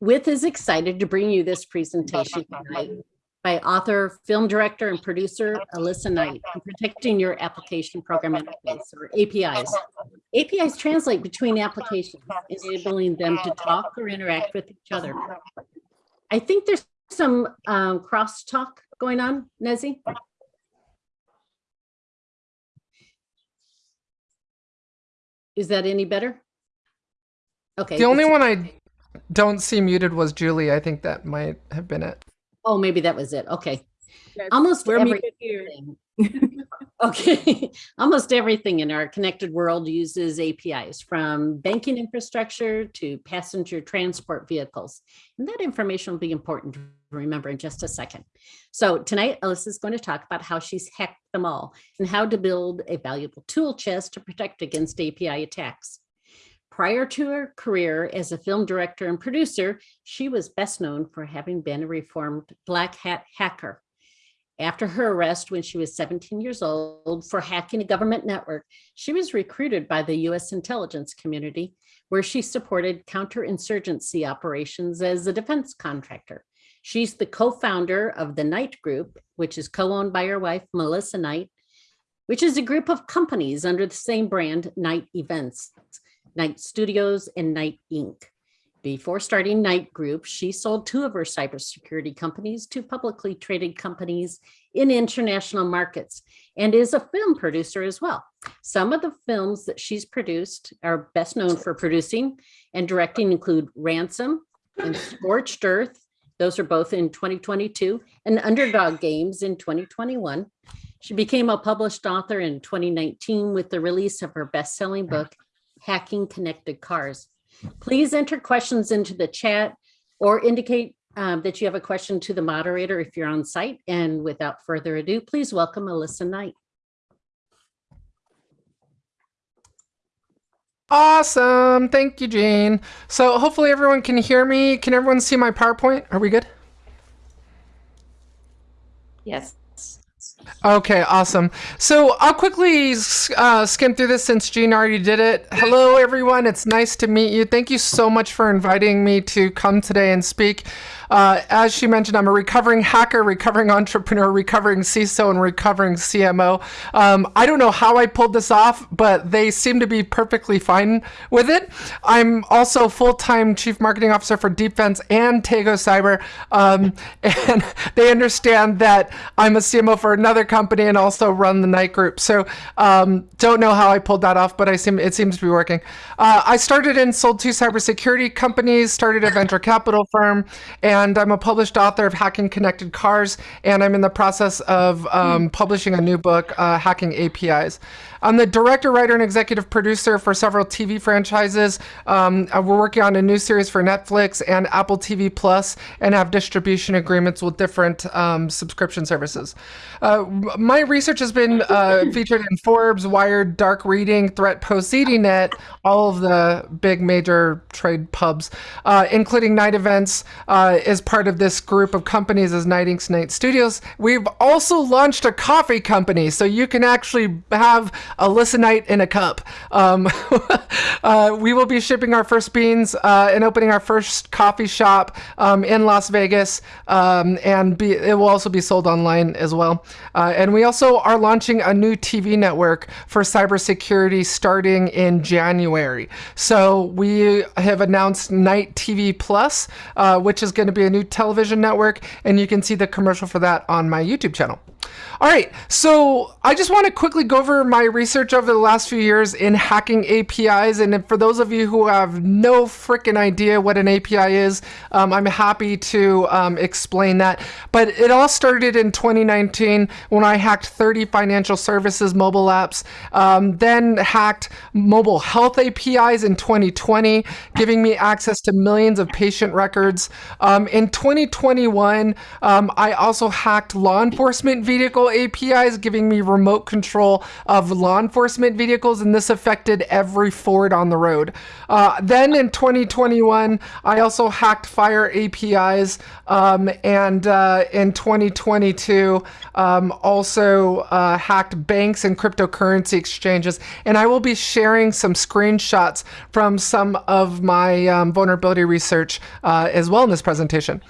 With is excited to bring you this presentation tonight by author, film director, and producer Alissa Knight on protecting your application program interface or APIs. APIs translate between applications, enabling them to talk or interact with each other. I think there's some um, crosstalk going on, Nezzy. Is that any better? Okay. The only one I don't see muted was Julie. I think that might have been it. Oh, maybe that was it. Okay. Yes, Almost We're everything. here. Okay, almost everything in our connected world uses APIs from banking infrastructure to passenger transport vehicles. And that information will be important to remember in just a second. So tonight, Alissa is going to talk about how she's hacked them all and how to build a valuable tool chest to protect against API attacks. Prior to her career as a film director and producer, she was best known for having been a reformed black hat hacker. After her arrest when she was 17 years old for hacking a government network, she was recruited by the US intelligence community, where she supported counterinsurgency operations as a defense contractor. She's the co-founder of the Knight Group, which is co-owned by her wife, Melissa Knight, which is a group of companies under the same brand, Knight Events, Knight Studios, and Knight Inc. Before starting Knight Group, she sold two of her cybersecurity companies to publicly traded companies in international markets and is a film producer as well. Some of the films that she's produced are best known for producing and directing include Ransom and Scorched Earth. Those are both in 2022 and Underdog Games in 2021. She became a published author in 2019 with the release of her best-selling book, Hacking Connected Cars. Please enter questions into the chat or indicate um, that you have a question to the moderator if you're on site. And without further ado, please welcome Alissa Knight. Awesome. Thank you, Jane. So hopefully everyone can hear me. Can everyone see my PowerPoint? Are we good? Yes. Okay, awesome. So I'll quickly uh, skim through this since Jean already did it. Hello, everyone. It's nice to meet you. Thank you so much for inviting me to come today and speak. Uh, as she mentioned, I'm a recovering hacker, recovering entrepreneur, recovering CISO, and recovering CMO. Um, I don't know how I pulled this off, but they seem to be perfectly fine with it. I'm also full-time chief marketing officer for Defense and Tego Cyber, um, and they understand that I'm a CMO for another company and also run the Knight Group. So um, don't know how I pulled that off, but I seem it seems to be working. Uh, I started and sold two cybersecurity companies, started a venture capital firm, and I'm a published author of Hacking Connected Cars, and I'm in the process of um, publishing a new book, uh, Hacking APIs. I'm the director, writer, and executive producer for several TV franchises. Um, uh, we're working on a new series for Netflix and Apple TV Plus, and have distribution agreements with different um, subscription services. Uh, my research has been uh, featured in Forbes, Wired, Dark Reading, Threatpost, ZDNet, all of the big major trade pubs, uh, including Knight Events, uh, is part of this group of companies as Knight Inc. Knight Studios. We've also launched a coffee company, so you can actually have Alissa Knight in a cup. Um, uh, we will be shipping our first beans uh, and opening our first coffee shop um, in Las Vegas, um, and be, it will also be sold online as well. Uh, and we also are launching a new TV network for cybersecurity starting in January. So we have announced Knight TV Plus, uh, which is going to be a new television network, and you can see the commercial for that on my YouTube channel. All right, so I just want to quickly go over my research over the last few years in hacking APIs. And for those of you who have no freaking idea what an API is, um, I'm happy to um, explain that. But it all started in 2019 when I hacked 30 financial services mobile apps, um, then hacked mobile health APIs in 2020, giving me access to millions of patient records. Um, in 2021, um, I also hacked law enforcement vehicle APIs, giving me remote control of law enforcement vehicles, and this affected every Ford on the road. Uh, then in 2021, I also hacked Fire APIs, um, and uh, in 2022, um, also uh, hacked banks and cryptocurrency exchanges. And I will be sharing some screenshots from some of my um, vulnerability research uh, as well in this presentation.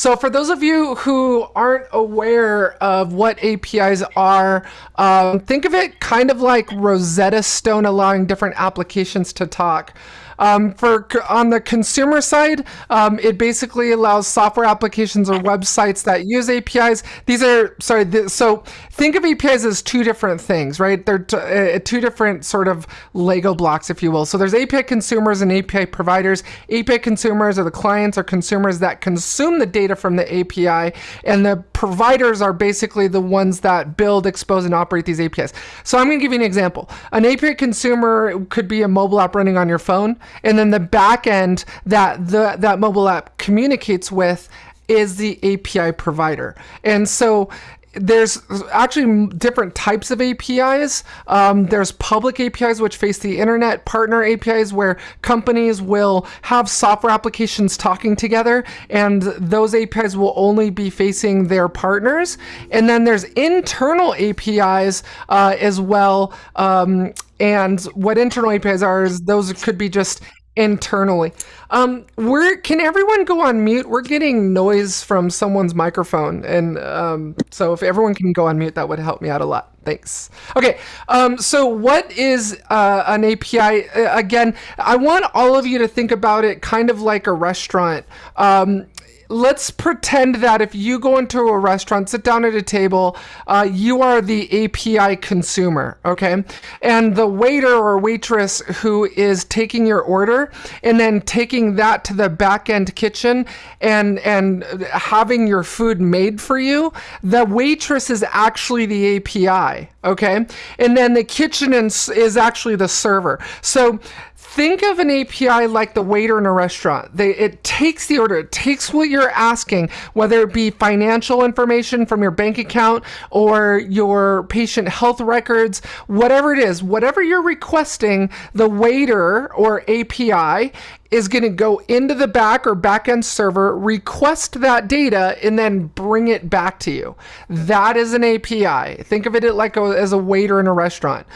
So for those of you who aren't aware of what APIs are, um, think of it kind of like Rosetta Stone allowing different applications to talk. Um, for on the consumer side, um, it basically allows software applications or websites that use APIs. These are sorry. Th so think of APIs as two different things, right? They're uh, two different sort of Lego blocks, if you will. So there's API consumers and API providers. API consumers are the clients or consumers that consume the data from the API, and the providers are basically the ones that build, expose, and operate these APIs. So I'm going to give you an example. An API consumer could be a mobile app running on your phone and then the back end that the that mobile app communicates with is the API provider. And so there's actually different types of APIs. Um, there's public APIs which face the internet, partner APIs where companies will have software applications talking together, and those APIs will only be facing their partners. And then there's internal APIs uh, as well. Um, and what internal APIs are is those could be just internally. Um, we're can everyone go on mute? We're getting noise from someone's microphone, and um, so if everyone can go on mute, that would help me out a lot. Thanks. Okay, um, so what is uh, an API? Uh, again, I want all of you to think about it kind of like a restaurant. Um, let's pretend that if you go into a restaurant, sit down at a table, uh, you are the API consumer, okay? And the waiter or waitress who is taking your order and then taking that to the back end kitchen and, and having your food made for you, the waitress is actually the API, okay? And then the kitchen is actually the server. So think of an API like the waiter in a restaurant. They, it takes the order, it takes what you're asking, whether it be financial information from your bank account or your patient health records, whatever it is, whatever you're requesting, the waiter or API is going to go into the back or backend server, request that data, and then bring it back to you. That is an API. Think of it like a, as a waiter in a restaurant.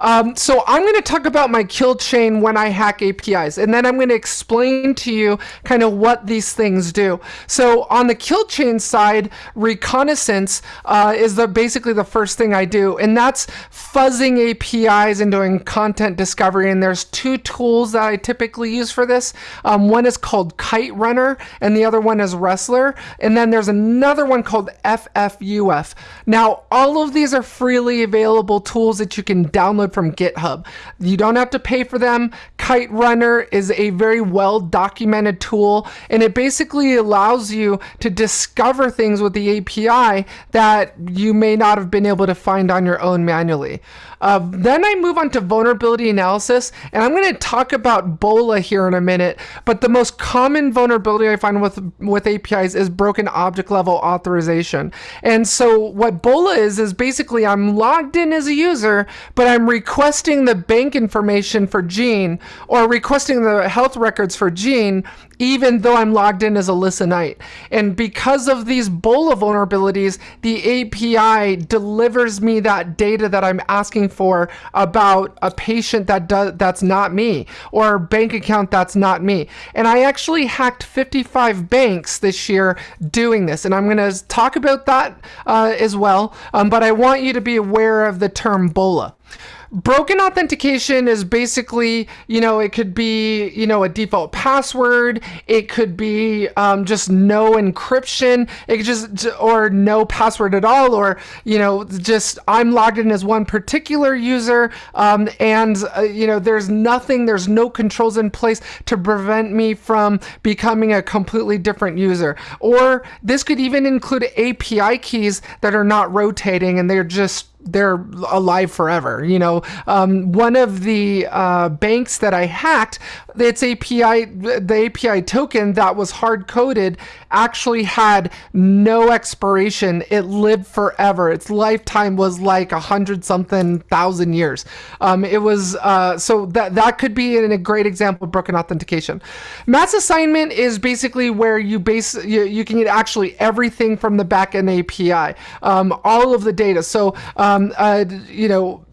Um, so I'm going to talk about my kill chain when I hack APIs, and then I'm going to explain to you kind of what these things do. So on the kill chain side, reconnaissance uh, is the basically the first thing I do, and that's fuzzing APIs and doing content discovery. And there's two tools that I typically use for this this. Um, one is called Kiterunner, and the other one is RESTler. And then there's another one called FFUF. Now, all of these are freely available tools that you can download from GitHub. You don't have to pay for them. Kiterunner is a very well documented tool, and it basically allows you to discover things with the API that you may not have been able to find on your own manually. Uh, then I move on to vulnerability analysis, and I'm going to talk about BOLA here in a minute. But the most common vulnerability I find with with APIs is broken object level authorization. And so what BOLA is is basically I'm logged in as a user, but I'm requesting the bank information for Gene or requesting the health records for Gene, even though I'm logged in as Alissa Knight. And because of these BOLA vulnerabilities, the API delivers me that data that I'm asking for about a patient that does that's not me or a bank account that's not me. And I actually hacked 55 banks this year doing this. And I'm going to talk about that uh, as well. Um, but I want you to be aware of the term BOLA broken authentication is basically, you know, it could be, you know, a default password. It could be um, just no encryption. It could just, or no password at all, or, you know, just I'm logged in as one particular user. Um, and, uh, you know, there's nothing, there's no controls in place to prevent me from becoming a completely different user. Or this could even include API keys that are not rotating and they're just they're alive forever. You know, um, one of the uh, banks that I hacked its API, the API token that was hard coded actually had no expiration. It lived forever. Its lifetime was like a hundred something thousand years. Um, it was uh, so that that could be in a great example of broken authentication. Mass assignment is basically where you base you, you can get actually everything from the backend API, um, all of the data. So um, uh, you know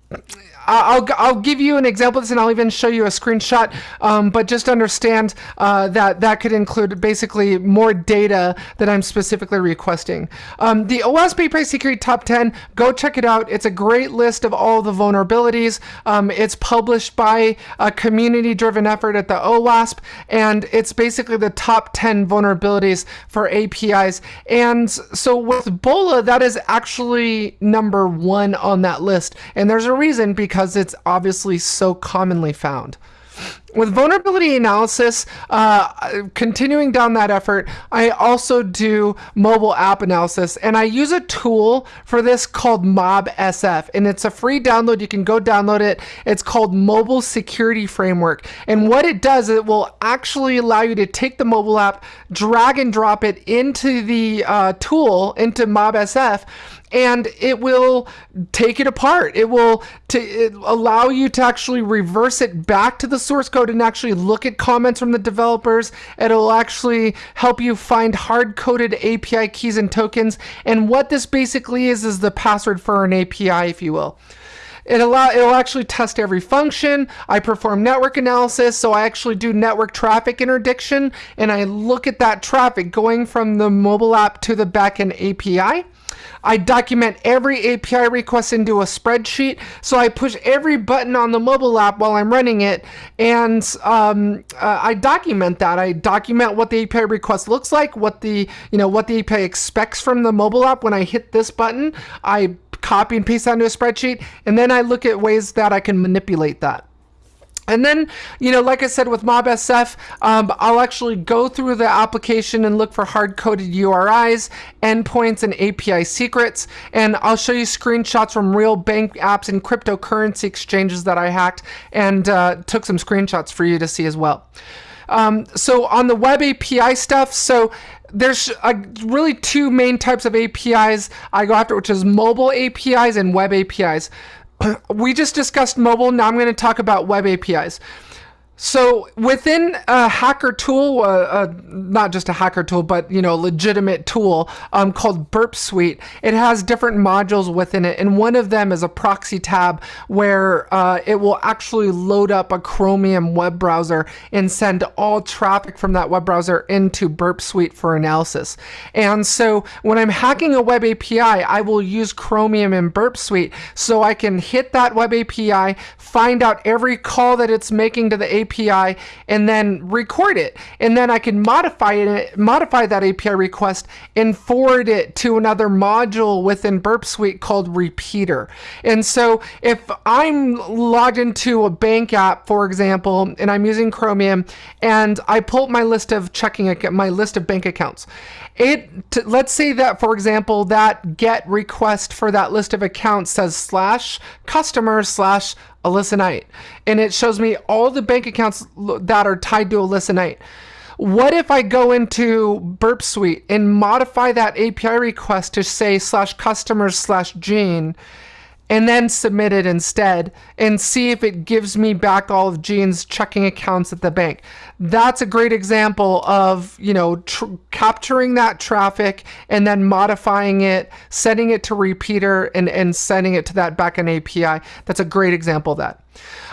I'll, I'll give you an example of this and I'll even show you a screenshot, um, but just understand uh, that that could include basically more data that I'm specifically requesting. Um, the OWASP API Security Top 10, go check it out. It's a great list of all the vulnerabilities. Um, it's published by a community-driven effort at the OWASP, and it's basically the top 10 vulnerabilities for APIs. And so with BOLA, that is actually number one on that list. And there's a reason because because it's obviously so commonly found. With vulnerability analysis, uh, continuing down that effort, I also do mobile app analysis and I use a tool for this called MobSF and it's a free download. You can go download it. It's called Mobile Security Framework. And what it does, it will actually allow you to take the mobile app, drag and drop it into the uh, tool, into MobSF, and it will take it apart. It will it allow you to actually reverse it back to the source code and actually look at comments from the developers. It'll actually help you find hard-coded API keys and tokens. And what this basically is is the password for an API, if you will. It allow it'll actually test every function. I perform network analysis, so I actually do network traffic interdiction, and I look at that traffic going from the mobile app to the backend API. I document every API request into a spreadsheet. So I push every button on the mobile app while I'm running it. And um, uh, I document that. I document what the API request looks like, what the, you know, what the API expects from the mobile app when I hit this button. I copy and paste that into a spreadsheet. And then I look at ways that I can manipulate that. And then, you know, like I said with MobSF, um, I'll actually go through the application and look for hard-coded URIs, endpoints, and API secrets. And I'll show you screenshots from real bank apps and cryptocurrency exchanges that I hacked and uh, took some screenshots for you to see as well. Um, so on the web API stuff, so there's uh, really two main types of APIs I go after, which is mobile APIs and web APIs. We just discussed mobile. Now I'm going to talk about web APIs. So within a hacker tool, uh, uh, not just a hacker tool, but you know, legitimate tool um, called Burp Suite, it has different modules within it, and one of them is a proxy tab where uh, it will actually load up a Chromium web browser and send all traffic from that web browser into Burp Suite for analysis. And so when I'm hacking a web API, I will use Chromium and Burp Suite so I can hit that web API, find out every call that it's making to the API API and then record it. And then I can modify it, modify that API request and forward it to another module within Burp Suite called Repeater. And so if I'm logged into a bank app, for example, and I'm using Chromium and I pull up my list of checking, my list of bank accounts, it let's say that for example that get request for that list of accounts says slash customer slash Alissa Knight and it shows me all the bank accounts that are tied to Alissa Knight. What if I go into Burp Suite and modify that API request to say slash customers slash Gene and then submit it instead and see if it gives me back all of Gene's checking accounts at the bank. That's a great example of, you know, capturing that traffic and then modifying it, setting it to repeater and, and sending it to that backend API. That's a great example of that.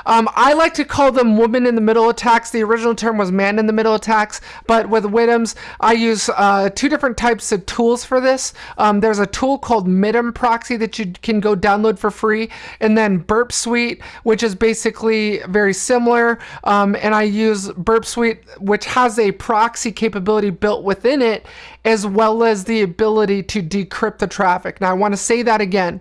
Um, I like to call them woman in the middle attacks. The original term was man in the middle attacks, but with WITMs, I use uh, two different types of tools for this. Um, there's a tool called MITM Proxy that you can go download for free, and then Burp Suite, which is basically very similar. Um, and I use Burp Suite, which has a proxy capability built within it, as well as the ability to decrypt the traffic. Now, I want to say that again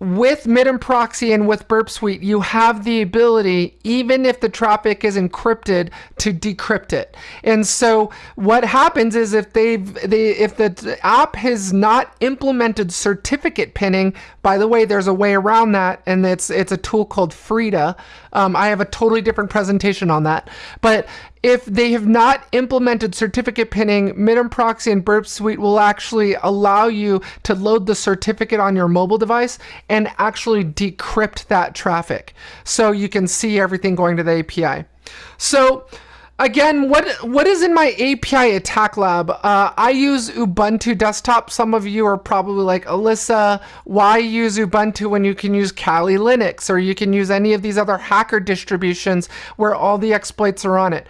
with MITM Proxy and with Burp Suite, you have the ability, even if the traffic is encrypted, to decrypt it. And so what happens is if they've they if the app has not implemented certificate pinning, by the way, there's a way around that, and it's it's a tool called Frida. Um, I have a totally different presentation on that. But if they have not implemented certificate pinning, MITM Proxy and Burp Suite will actually allow you to load the certificate on your mobile device and actually decrypt that traffic. So you can see everything going to the API. So again, what what is in my API attack lab? Uh, I use Ubuntu desktop. Some of you are probably like, Alissa, why use Ubuntu when you can use Kali Linux or you can use any of these other hacker distributions where all the exploits are on it?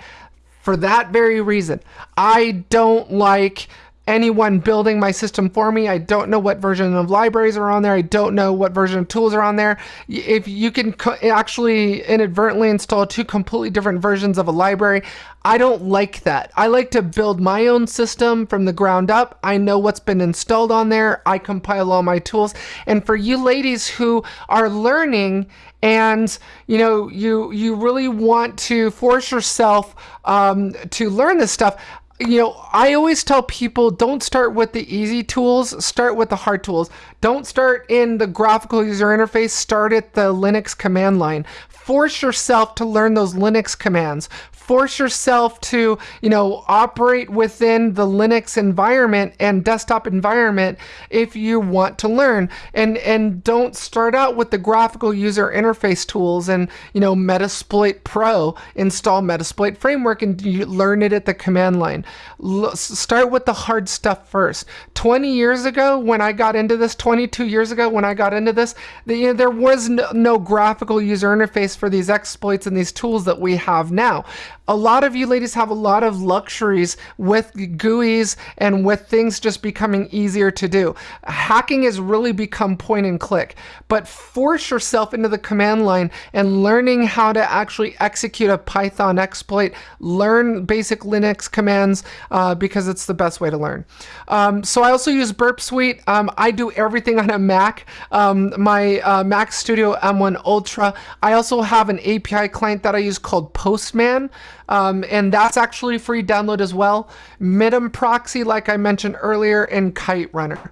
For that very reason, I don't like anyone building my system for me. I don't know what version of libraries are on there. I don't know what version of tools are on there. If you can actually inadvertently install two completely different versions of a library, I don't like that. I like to build my own system from the ground up. I know what's been installed on there. I compile all my tools. And for you ladies who are learning and you know you you really want to force yourself um, to learn this stuff you know, I always tell people don't start with the easy tools, start with the hard tools. Don't start in the graphical user interface, start at the Linux command line. Force yourself to learn those Linux commands force yourself to, you know, operate within the Linux environment and desktop environment if you want to learn. And and don't start out with the graphical user interface tools and, you know, Metasploit Pro, install Metasploit framework and you learn it at the command line. L start with the hard stuff first. 20 years ago when I got into this, 22 years ago when I got into this, the, you know, there was no, no graphical user interface for these exploits and these tools that we have now a lot of you ladies have a lot of luxuries with GUIs and with things just becoming easier to do. Hacking has really become point and click, but force yourself into the command line and learning how to actually execute a Python exploit, learn basic Linux commands uh, because it's the best way to learn. Um, so I also use Burp Suite. Um, I do everything on a Mac. Um, my uh, Mac Studio M1 Ultra. I also have an API client that I use called Postman. Um, and that's actually free download as well. MITM Proxy, like I mentioned earlier, and Kiterunner.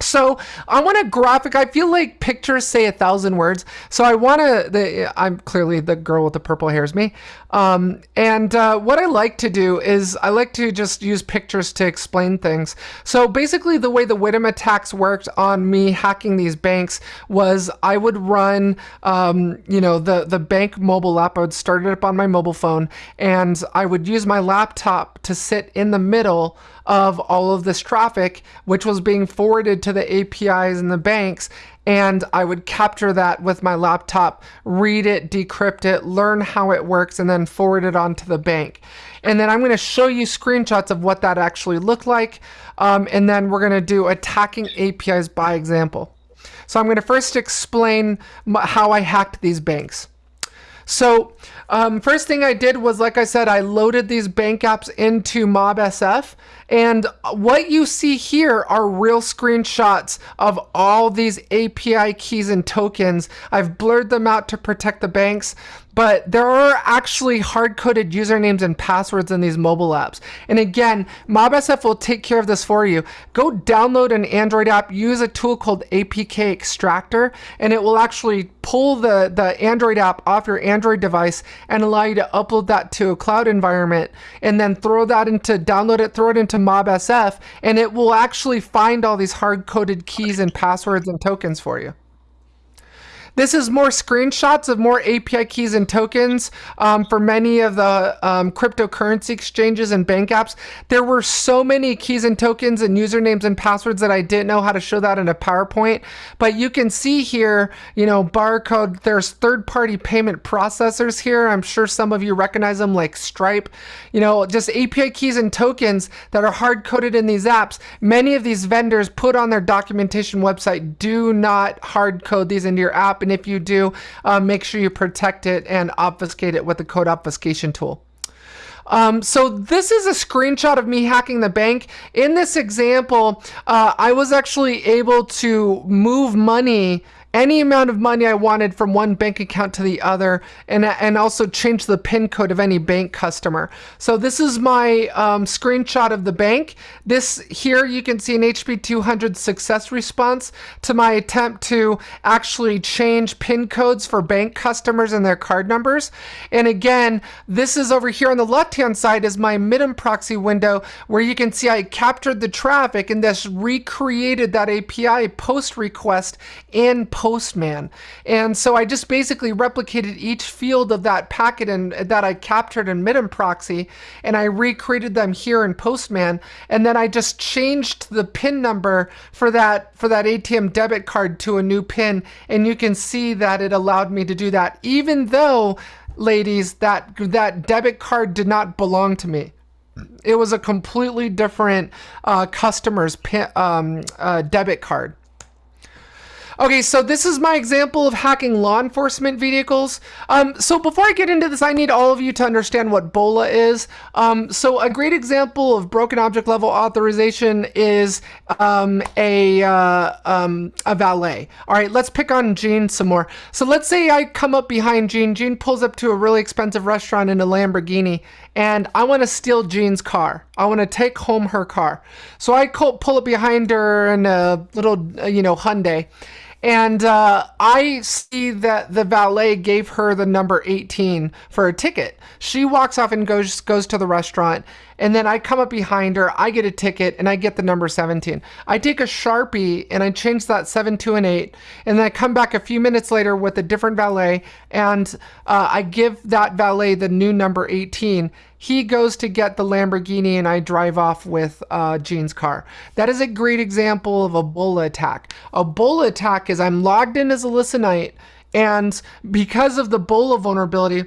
So I want a graphic. I feel like pictures say a thousand words. So I want to. I'm clearly the girl with the purple hair is me. Um, and uh, what I like to do is I like to just use pictures to explain things. So basically, the way the Widim attacks worked on me hacking these banks was I would run, um, you know, the the bank mobile app. I would start it up on my mobile phone, and I would use my laptop to sit in the middle of all of this traffic, which was being forwarded to the APIs and the banks. And I would capture that with my laptop, read it, decrypt it, learn how it works, and then forward it on to the bank. And then I'm going to show you screenshots of what that actually looked like. Um, and then we're going to do attacking APIs by example. So I'm going to first explain how I hacked these banks. So um, first thing I did was, like I said, I loaded these bank apps into MobSF. And what you see here are real screenshots of all these API keys and tokens. I've blurred them out to protect the banks but there are actually hard-coded usernames and passwords in these mobile apps. And again, MobSF will take care of this for you. Go download an Android app, use a tool called APK Extractor, and it will actually pull the, the Android app off your Android device and allow you to upload that to a cloud environment and then throw that into, download it, throw it into MobSF, and it will actually find all these hard-coded keys and passwords and tokens for you. This is more screenshots of more API keys and tokens um, for many of the um, cryptocurrency exchanges and bank apps. There were so many keys and tokens and usernames and passwords that I didn't know how to show that in a PowerPoint. But you can see here, you know, barcode, there's third-party payment processors here. I'm sure some of you recognize them like Stripe. You know, just API keys and tokens that are hard-coded in these apps. Many of these vendors put on their documentation website, do not hard code these into your app and if you do, uh, make sure you protect it and obfuscate it with the code obfuscation tool. Um, so this is a screenshot of me hacking the bank. In this example, uh, I was actually able to move money any amount of money I wanted from one bank account to the other, and, and also change the PIN code of any bank customer. So this is my um, screenshot of the bank. This here you can see an HP 200 success response to my attempt to actually change PIN codes for bank customers and their card numbers. And again, this is over here on the left-hand side is my MITM proxy window where you can see I captured the traffic and this recreated that API post request in Postman. And so I just basically replicated each field of that packet and that I captured in MITM proxy and I recreated them here in Postman. And then I just changed the PIN number for that for that ATM debit card to a new PIN. And you can see that it allowed me to do that, even though ladies, that that debit card did not belong to me. It was a completely different uh, customer's um, uh, debit card. Okay, so this is my example of hacking law enforcement vehicles. Um, so before I get into this, I need all of you to understand what BOLA is. Um, so a great example of broken object level authorization is um, a, uh, um, a valet. All right, let's pick on Jean some more. So let's say I come up behind Jean. Jean pulls up to a really expensive restaurant in a Lamborghini and I want to steal Jean's car. I want to take home her car. So I pull up behind her in a little, uh, you know, Hyundai and uh, I see that the valet gave her the number 18 for a ticket. She walks off and goes goes to the restaurant. And then I come up behind her, I get a ticket, and I get the number 17. I take a Sharpie and I change that 7 to an 8. And then I come back a few minutes later with a different valet, and uh, I give that valet the new number 18 he goes to get the Lamborghini and I drive off with uh, car. That is a great example of a BOLA attack. A BOLA attack is I'm logged in as Alissa Knight and because of the BOLA vulnerability,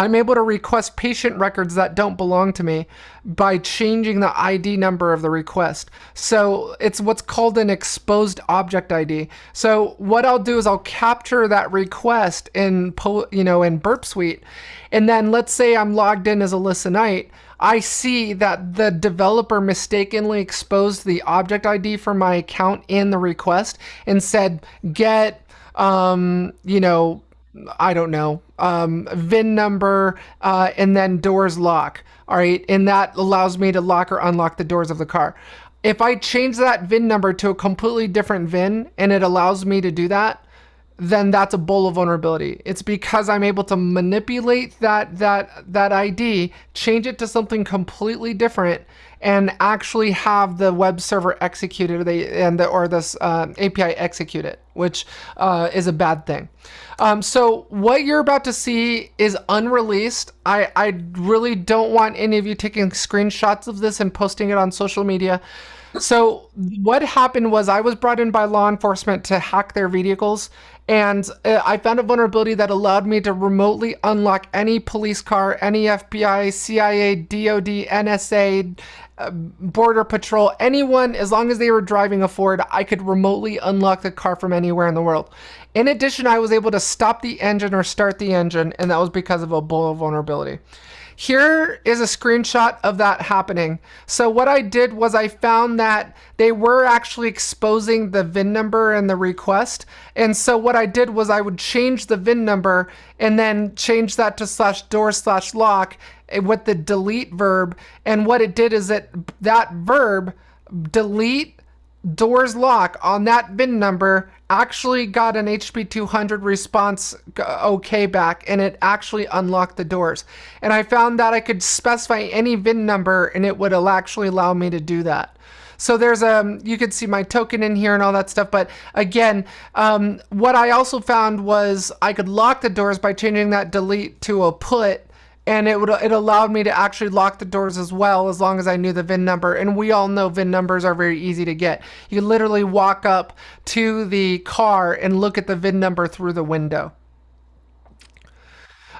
I'm able to request patient records that don't belong to me by changing the ID number of the request. So it's what's called an exposed object ID. So what I'll do is I'll capture that request in, you know, in Burp Suite. And then let's say I'm logged in as Alissa Knight. I see that the developer mistakenly exposed the object ID for my account in the request and said, get, um, you know, I don't know, um, VIN number, uh, and then doors lock. All right. And that allows me to lock or unlock the doors of the car. If I change that VIN number to a completely different VIN and it allows me to do that, then that's a BOLA vulnerability. It's because I'm able to manipulate that that that ID, change it to something completely different, and actually have the web server executed or they and the, or this uh, API execute it, which uh, is a bad thing. Um, so what you're about to see is unreleased. I I really don't want any of you taking screenshots of this and posting it on social media. So what happened was I was brought in by law enforcement to hack their vehicles and uh, I found a vulnerability that allowed me to remotely unlock any police car, any FBI, CIA, DOD, NSA, Border Patrol, anyone, as long as they were driving a Ford, I could remotely unlock the car from anywhere in the world. In addition, I was able to stop the engine or start the engine, and that was because of a vulnerability. Here is a screenshot of that happening. So what I did was I found that they were actually exposing the VIN number and the request. And so what I did was I would change the VIN number and then change that to slash door slash lock with the delete verb. And what it did is that that verb delete doors lock on that VIN number actually got an HP 200 response okay back and it actually unlocked the doors. And I found that I could specify any VIN number and it would actually allow me to do that. So there's a, um, you could see my token in here and all that stuff. But again, um, what I also found was I could lock the doors by changing that delete to a put and it would it allowed me to actually lock the doors as well as long as I knew the VIN number. And we all know VIN numbers are very easy to get. You literally walk up to the car and look at the VIN number through the window.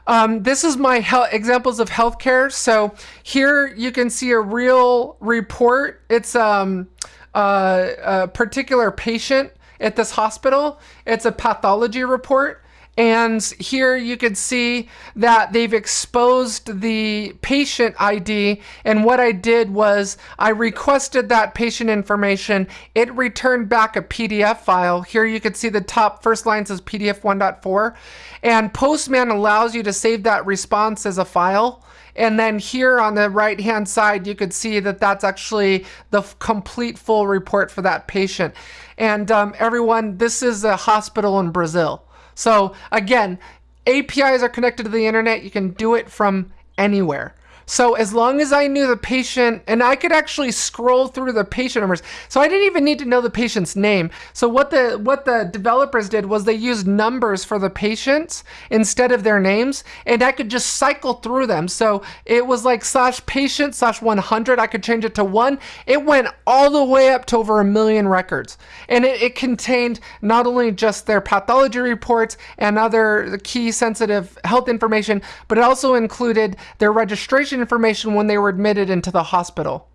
Um, this is my examples of healthcare. So here you can see a real report. It's um, uh, a particular patient at this hospital. It's a pathology report And here you can see that they've exposed the patient ID. And what I did was I requested that patient information. It returned back a PDF file. Here you can see the top first line says PDF 1.4. And Postman allows you to save that response as a file. And then here on the right hand side, you could see that that's actually the complete full report for that patient. And um, everyone, this is a hospital in Brazil. So again, APIs are connected to the internet. You can do it from anywhere. So as long as I knew the patient, and I could actually scroll through the patient numbers, so I didn't even need to know the patient's name. So what the what the developers did was they used numbers for the patients instead of their names, and I could just cycle through them. So it was like slash patient slash 100. I could change it to one. It went all the way up to over a million records, and it, it contained not only just their pathology reports and other key sensitive health information, but it also included their registration information when they were admitted into the hospital.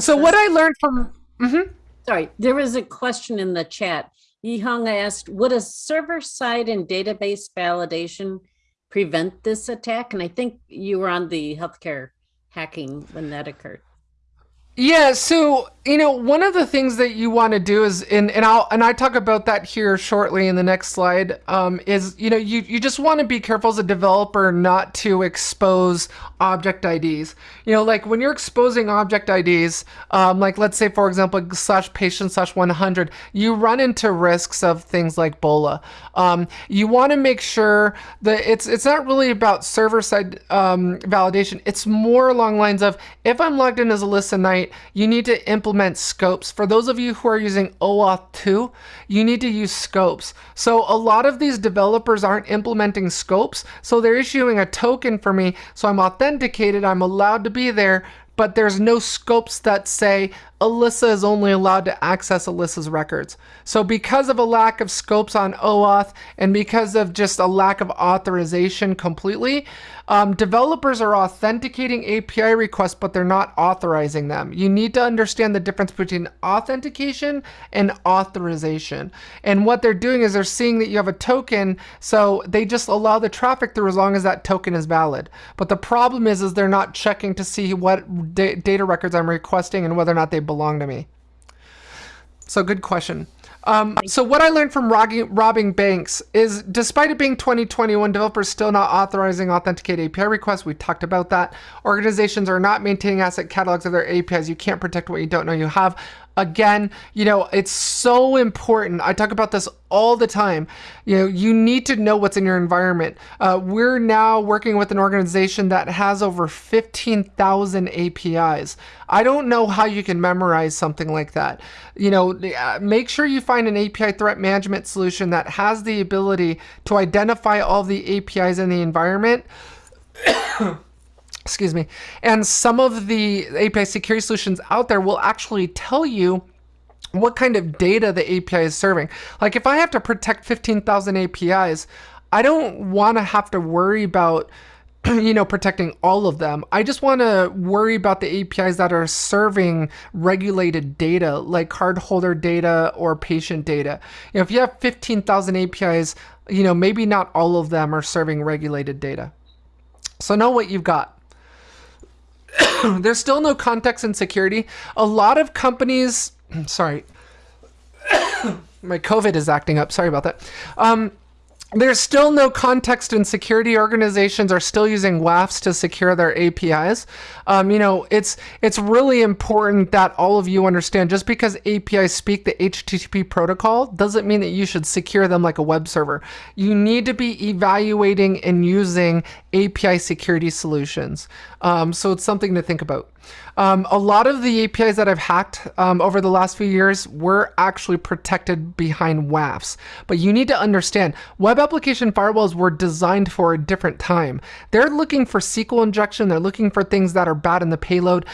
So what I learned from mhm. sorry, there was a question in the chat. Yihong asked, would a server side and database validation prevent this attack? And I think you were on the healthcare hacking when that occurred. Yeah, so you know, one of the things that you want to do is, and and I'll and I talk about that here shortly in the next slide. Um, is you know, you you just want to be careful as a developer not to expose object IDs. You know, like when you're exposing object IDs, um, like let's say for example slash patient slash 100, you run into risks of things like BOLA. Um, you want to make sure that it's it's not really about server side um, validation. It's more along lines of if I'm logged in as a Alissa You need to implement scopes. For those of you who are using OAuth 2, you need to use scopes. So a lot of these developers aren't implementing scopes, so they're issuing a token for me, so I'm authenticated, I'm allowed to be there, but there's no scopes that say Alissa is only allowed to access Alissa's records. So because of a lack of scopes on OAuth and because of just a lack of authorization completely, um, developers are authenticating API requests, but they're not authorizing them. You need to understand the difference between authentication and authorization. And what they're doing is they're seeing that you have a token, so they just allow the traffic through as long as that token is valid. But the problem is, is they're not checking to see what da data records I'm requesting and whether or not they belong to me. So good question. Um, so what I learned from robbing, robbing, banks is despite it being 2021, developers still not authorizing authenticated API requests. We talked about that. Organizations are not maintaining asset catalogs of their APIs. You can't protect what you don't know you have again, you know, it's so important. I talk about this all the time. You know, you need to know what's in your environment. Uh, we're now working with an organization that has over 15,000 APIs. I don't know how you can memorize something like that. You know, uh, make sure you find an API threat management solution that has the ability to identify all the APIs in the environment excuse me, and some of the API security solutions out there will actually tell you what kind of data the API is serving. Like if I have to protect 15,000 APIs, I don't want to have to worry about you know, protecting all of them. I just want to worry about the APIs that are serving regulated data, like cardholder data or patient data. You know, if you have 15,000 APIs, you know, maybe not all of them are serving regulated data. So know what you've got. there's still no context and security. A lot of companies, sorry, my COVID is acting up. Sorry about that. Um, there's still no context and security organizations are still using WAFs to secure their APIs. Um, you know, it's it's really important that all of you understand just because APIs speak the HTTP protocol doesn't mean that you should secure them like a web server. You need to be evaluating and using API security solutions. Um, so it's something to think about. Um, a lot of the APIs that I've hacked um, over the last few years were actually protected behind WAFs. But you need to understand, web application firewalls were designed for a different time. They're looking for SQL injection. They're looking for things that are bad in the payload.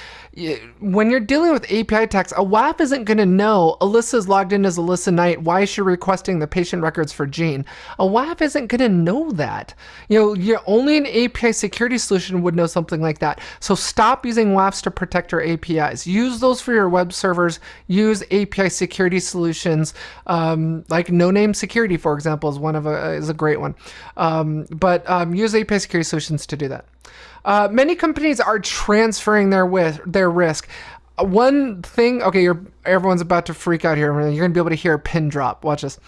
When you're dealing with API attacks, a WAF isn't going to know Alissa's logged in as Alissa Knight. Why is she requesting the patient records for Gene? A WAF isn't going to know that. You know, you're only an API security solution would know something like that. So stop using WAFs to protect your APIs. Use those for your web servers. Use API security solutions, um, like Noname Security, for example, is one of a is a great one. Um, but um, use API security solutions to do that. Uh, many companies are transferring their with their risk. One thing, okay, everyone's about to freak out here. You're gonna be able to hear a pin drop. Watch this.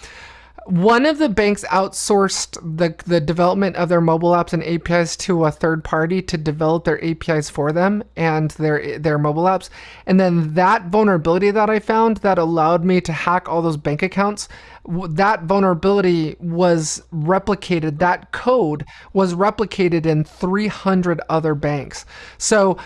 One of the banks outsourced the the development of their mobile apps and APIs to a third party to develop their APIs for them and their their mobile apps. And then that vulnerability that I found that allowed me to hack all those bank accounts that vulnerability was replicated, that code was replicated in 300 other banks. So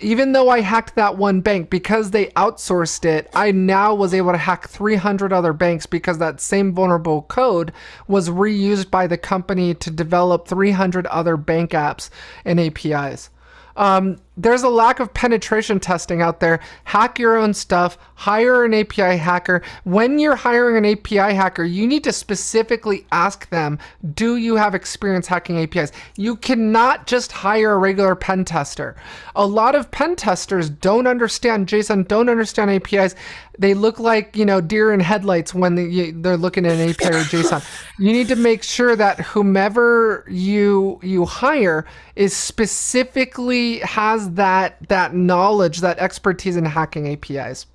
even though I hacked that one bank, because they outsourced it, I now was able to hack 300 other banks because that same vulnerable code was reused by the company to develop 300 other bank apps and APIs. Um, there's a lack of penetration testing out there. Hack your own stuff, hire an API hacker. When you're hiring an API hacker, you need to specifically ask them, do you have experience hacking APIs? You cannot just hire a regular pen tester. A lot of pen testers don't understand JSON, don't understand APIs. They look like, you know, deer in headlights when they, they're looking at an API or JSON. You need to make sure that whomever you you hire is specifically has that that knowledge, that expertise in hacking APIs.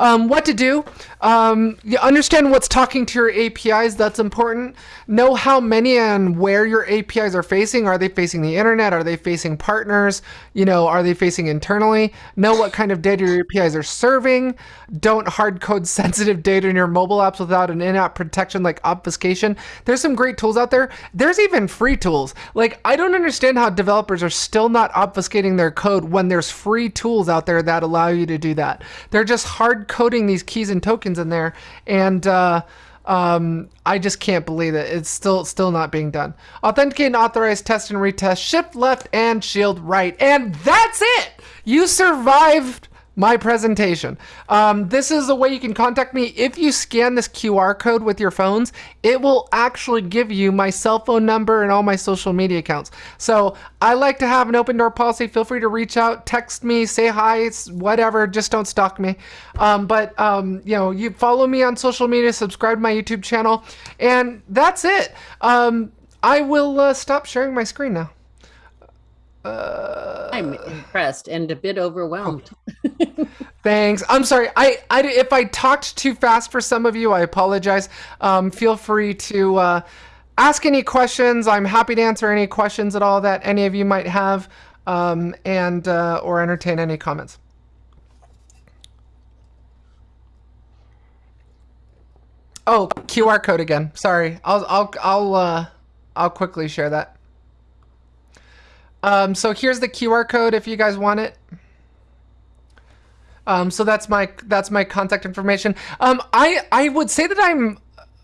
Um, what to do. Um, you understand what's talking to your APIs. That's important. Know how many and where your APIs are facing. Are they facing the internet? Are they facing partners? You know, are they facing internally? Know what kind of data your APIs are serving. Don't hard code sensitive data in your mobile apps without an in-app protection like obfuscation. There's some great tools out there. There's even free tools. Like I don't understand how developers are still not obfuscating their code when there's free tools out there that allow you to do that. They're just hard coding these keys and tokens in there and uh, um, I just can't believe it. It's still still not being done. Authenticate and authorize, test and retest, shift left and shield right. And that's it! You survived my presentation. Um, this is the way you can contact me. If you scan this QR code with your phones, it will actually give you my cell phone number and all my social media accounts. So I like to have an open door policy. Feel free to reach out, text me, say hi, whatever. Just don't stalk me. Um, but um, you know, you follow me on social media, subscribe to my YouTube channel, and that's it. Um, I will uh, stop sharing my screen now. Uh, I'm impressed and a bit overwhelmed. Thanks. I'm sorry. I, I, if I talked too fast for some of you, I apologize. Um, feel free to uh, ask any questions. I'm happy to answer any questions at all that any of you might have, um, and uh, or entertain any comments. Oh, QR code again. Sorry. I'll I'll I'll uh, I'll quickly share that. Um, so here's the QR code if you guys want it. Um, so that's my that's my contact information. Um, I I would say that I'm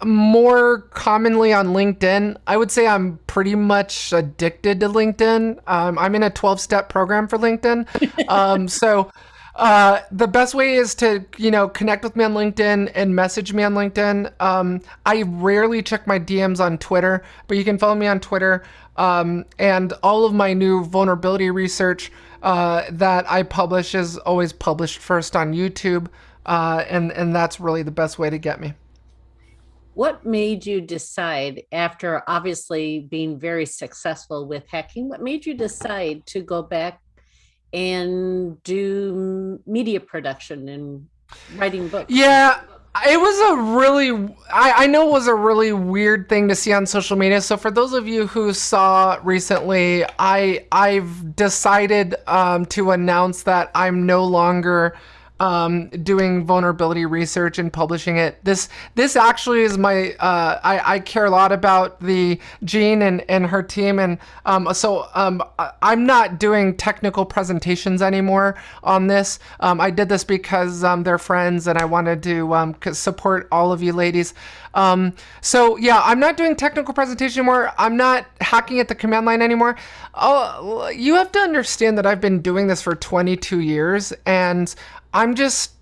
more commonly on LinkedIn. I would say I'm pretty much addicted to LinkedIn. Um, I'm in a 12 step program for LinkedIn. Um, so uh, the best way is to, you know, connect with me on LinkedIn and message me on LinkedIn. Um, I rarely check my DMs on Twitter, but you can follow me on Twitter. Um, and all of my new vulnerability research uh, that I publish is always published first on YouTube. Uh, and, and that's really the best way to get me. What made you decide after obviously being very successful with hacking, what made you decide to go back and do media production and writing books? Yeah, it was a really I, I know it was a really weird thing to see on social media so for those of you who saw recently i i've decided um, to announce that i'm no longer um, doing vulnerability research and publishing it. This this actually is my uh, I, I care a lot about the Jean and, and her team and um, so um, I'm not doing technical presentations anymore on this. Um, I did this because um, they're friends and I wanted to um, support all of you ladies. So yeah, I'm not doing technical presentation anymore. I'm not hacking at the command line anymore. Oh, you have to understand that I've been doing this for 22 years and I'm just,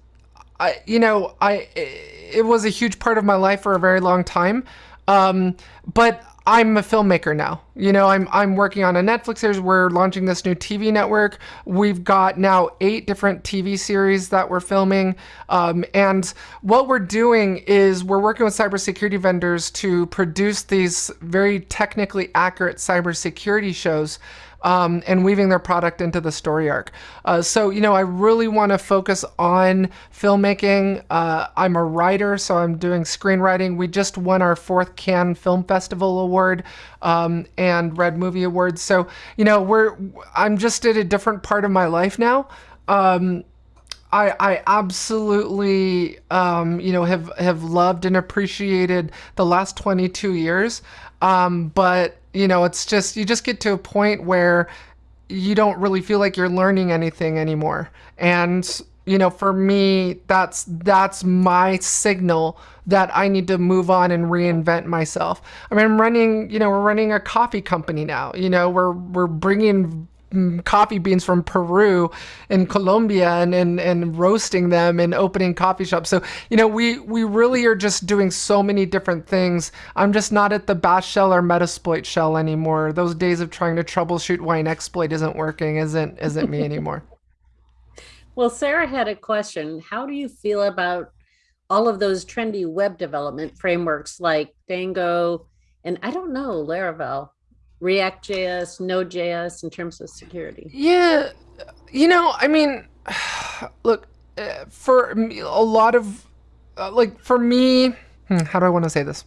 I, you know, I, it was a huge part of my life for a very long time. Um, but I'm a filmmaker now. You know, I'm I'm working on a Netflix series. We're launching this new TV network. We've got now eight different TV series that we're filming, um, and what we're doing is we're working with cybersecurity vendors to produce these very technically accurate cybersecurity shows um, and weaving their product into the story arc. Uh, so, you know, I really want to focus on filmmaking. Uh, I'm a writer, so I'm doing screenwriting. We just won our fourth Cannes Film Festival award um, and Red Movie Awards. So, you know, we're I'm just at a different part of my life now. Um, I, I absolutely, um, you know, have, have loved and appreciated the last 22 years. Um, but you know, it's just you just get to a point where you don't really feel like you're learning anything anymore. And you know, for me, that's that's my signal that I need to move on and reinvent myself. I mean, I'm running, you know, we're running a coffee company now. You know, we're we're bringing coffee beans from Peru and Colombia and, and, and roasting them and opening coffee shops. So, you know, we, we really are just doing so many different things. I'm just not at the bash shell or metasploit shell anymore. Those days of trying to troubleshoot why an exploit isn't working isn't, isn't me anymore. well, Sarah had a question. How do you feel about all of those trendy web development frameworks like Django and I don't know, Laravel? React.js, Node.js in terms of security? Yeah, you know, I mean, look, uh, for a lot of, uh, like, for me, hmm, how do I want to say this?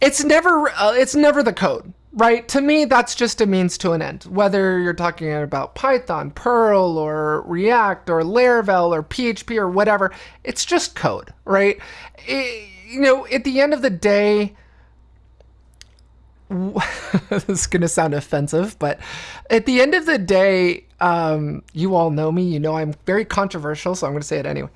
It's never, uh, it's never the code, right? To me, that's just a means to an end. Whether you're talking about Python, Perl, or React, or Laravel, or PHP, or whatever, it's just code, right? It, you know, at the end of the day, this is going to sound offensive, but at the end of the day, um, you all know me. You know I'm very controversial, so I'm going to say it anyway.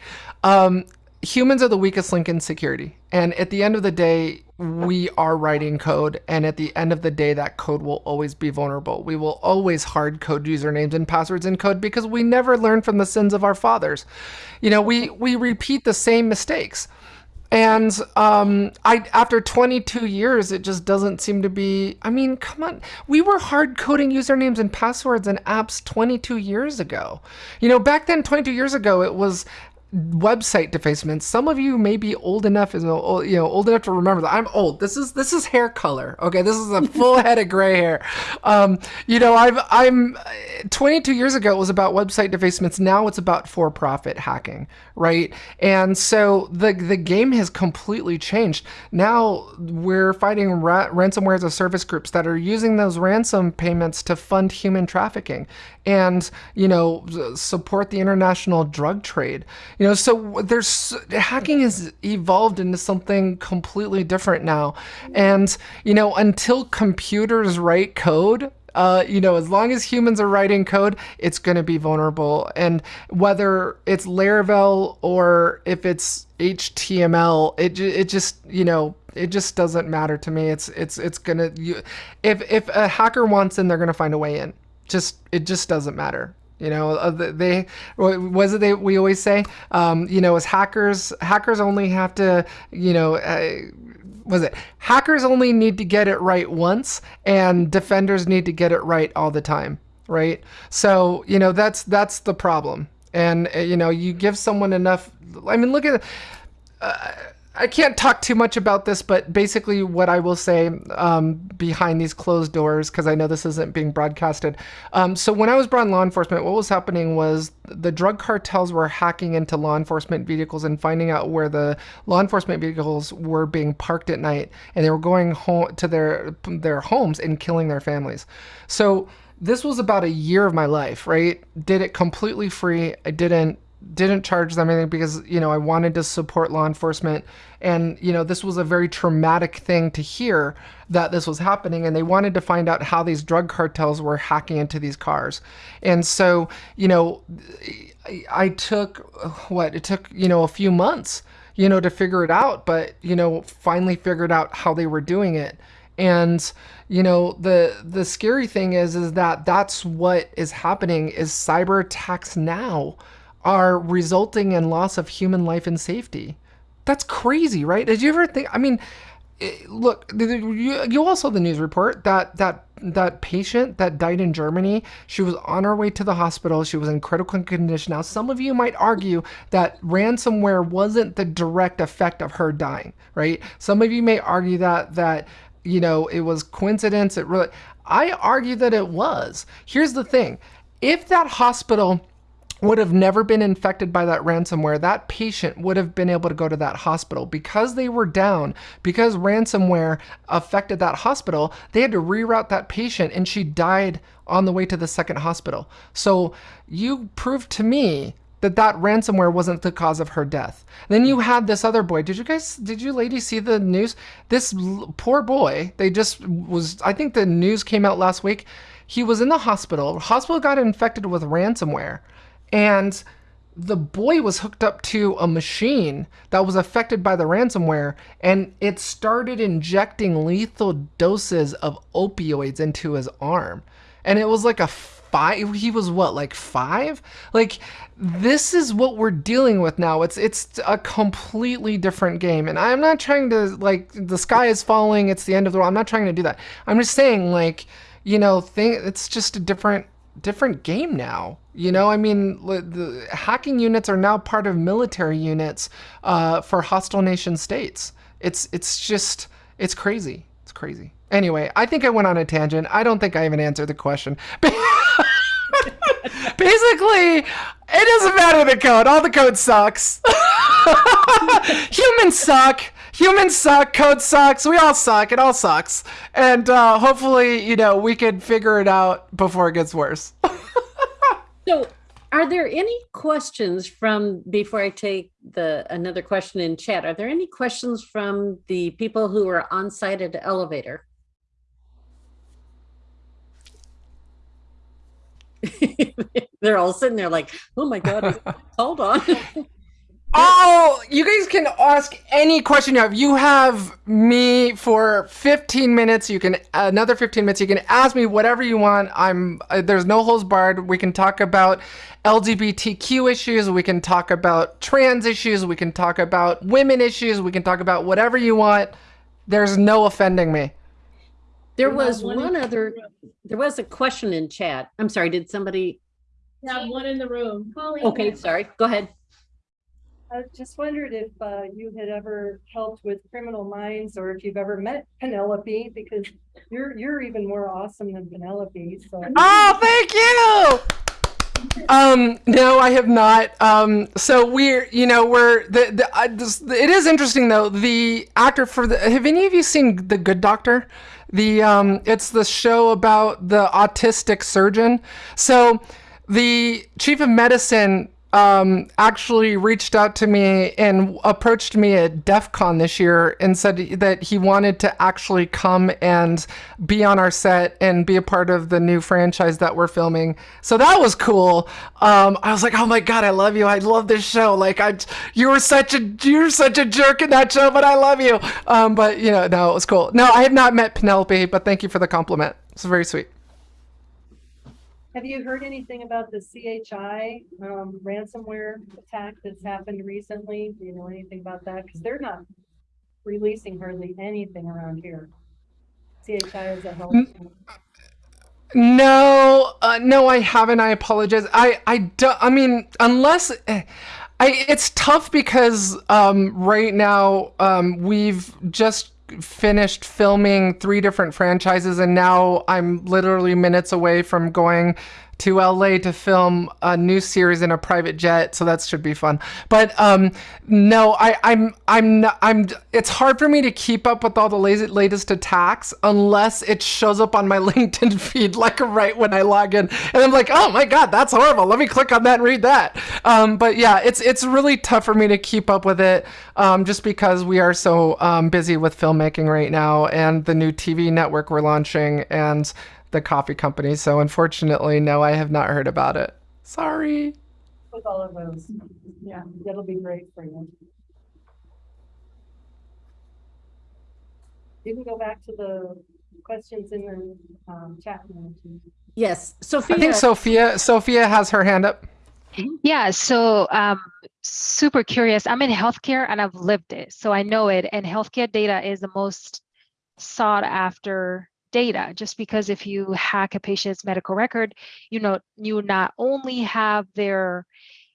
Um, humans are the weakest link in security. And at the end of the day, we are writing code. And at the end of the day, that code will always be vulnerable. We will always hard code usernames and passwords in code because we never learn from the sins of our fathers. You know, we, we repeat the same mistakes. And um, I, after 22 years, it just doesn't seem to be. I mean, come on. We were hard coding usernames and passwords in apps 22 years ago. You know, back then, 22 years ago, it was website defacements. Some of you may be old enough, as you know, old enough to remember that. I'm old. This is this is hair color. Okay, this is a full head of gray hair. Um, you know, I've I'm 22 years ago it was about website defacements. Now it's about for-profit hacking, right? And so the the game has completely changed. Now we're fighting ra- ransomware as a service groups that are using those ransom payments to fund human trafficking and you know support the international drug trade you know so there's hacking has evolved into something completely different now and you know until computers write code uh, you know, as long as humans are writing code, it's going to be vulnerable. And whether it's Laravel or if it's HTML, it it just you know it just doesn't matter to me. It's it's it's gonna you, if if a hacker wants in, they're gonna find a way in just it just doesn't matter you know? Uh, they was it they we always say um, you know as hackers hackers only have to you know uh, was it? Hackers only need to get it right once and defenders need to get it right all the time right? So you know that's that's the problem. And uh, you know you give someone enough i mean look at uh, I can't talk too much about this, but basically, what I will say um, behind these closed doors, because I know this isn't being broadcasted. Um, so, when I was brought in law enforcement, what was happening was the drug cartels were hacking into law enforcement vehicles and finding out where the law enforcement vehicles were being parked at night, and they were going home to their their homes and killing their families. So, this was about a year of my life, right? Did it completely free. I didn't didn't charge them anything because you know I wanted to support law enforcement, and you know this was a very traumatic thing to hear that this was happening, and they wanted to find out how these drug cartels were hacking into these cars, and so you know I, took what it took you know a few months you know to figure it out, but you know finally figured out how they were doing it, and you know the the scary thing is is that that's what is happening is cyber attacks now are resulting in loss of human life and safety that's crazy right did you ever think i mean eh, look you, you also the news report that that that patient that died in germany she was on her way to the hospital she was in critical condition now some of you might argue that ransomware wasn't the direct effect of her dying right some of you may argue that that you know, it was coincidence. It really, I argue that it was. Here's the thing. If that hospital would have never been infected by that ransomware, that patient would have been able to go to that hospital. Because they were down, because ransomware affected that hospital, they had to reroute that patient and she died on the way to the second hospital. So you proved to me that that ransomware wasn't the cause of her death. then you had this other boy. Did you guys, did you ladies see the news? This poor boy, they just was, I think the news came out last week. He was in the hospital. Hospital got infected with ransomware. And the boy was hooked up to a machine that was affected by the ransomware and it started injecting lethal doses of opioids into his arm. And it was like a five he was what like five? Like this is what we're dealing with now. It's it's a completely different game. And i'm not trying to like the sky is falling it's the end of the world. I'm not trying to do that. I'm just saying like you know thing it's just a different different game now you know i mean the hacking units are now part of military units uh, for hostile nation states it's it's just it's crazy it's crazy Anyway, I think I went on a tangent. I don't think I even answered the question. Basically, it doesn't matter the code. All the code sucks. Humans suck. Humans suck. Code sucks. We all suck. It all sucks. And uh, hopefully, you know, we can figure it out before it gets worse. so, are there any questions from before I take the another question in chat? Are there any questions from the people who are on site at the elevator? They're all sitting there like, oh my God, hold on. Oh, you guys can ask any question you have. You have me for 15 minutes. You can another 15 minutes. You can ask me whatever you want. I'm uh, there's no holes barred. We can talk about LGBTQ issues. We can talk about trans issues. We can talk about women issues. We can talk about whatever you want. There's no offending me. There was one other, there was a question in chat. I'm sorry, did somebody? Yeah, one in the room. Okay, sorry, go ahead. I just wondered if uh, you had ever helped with Criminal Minds or if you've ever met Penelope because you're you're even more awesome than Penelope. So. Oh, thank you. Um, no, I have not. Um, so we're, you know, we're the, the, uh, this, it is interesting though. The actor for the, have any of you seen The Good Doctor? The um, it's the show about the autistic surgeon. So the chief of medicine um, actually reached out to me and approached me at DEF CON this year and said that he wanted to actually come and be on our set and be a part of the new franchise that we're filming. So that was cool. Um, I was like, oh my God, I love you. I love this show. Like I, you were such a, you're such a jerk in that show, but I love you. Um, but you know, no, it was cool. No, I have not met Penelope, but thank you for the compliment. It's very sweet. Have you heard anything about the CHI um, ransomware attack that's happened recently? Do you know anything about that? Because they're not releasing hardly anything around here. CHI is a health. No, uh, no, I haven't. I apologize. I, I, don't. I mean, unless. Eh, I, it's tough because um, right now um, we've just finished filming three different franchises and now I'm literally minutes away from going to LA to film a new series in a private jet, so that should be fun. But um, no, I, I'm I'm I'm. It's hard for me to keep up with all the latest latest attacks unless it shows up on my LinkedIn feed like right when I log in, and I'm like, oh my god, that's horrible. Let me click on that and read that. Um, but yeah, it's it's really tough for me to keep up with it, um, just because we are so um, busy with filmmaking right now and the new TV network we're launching and the coffee company. So unfortunately, no, I have not heard about it. Sorry. With all of those, yeah, that'll be great for you. You can go back to the questions in the um, chat. now, too. Yes, I Sophia. think Sophia Sophia has her hand up. Yeah, so um, super curious. I'm in healthcare and I've lived it, so I know it. And healthcare data is the most sought after data, just because if you hack a patient's medical record, you know, you not only have their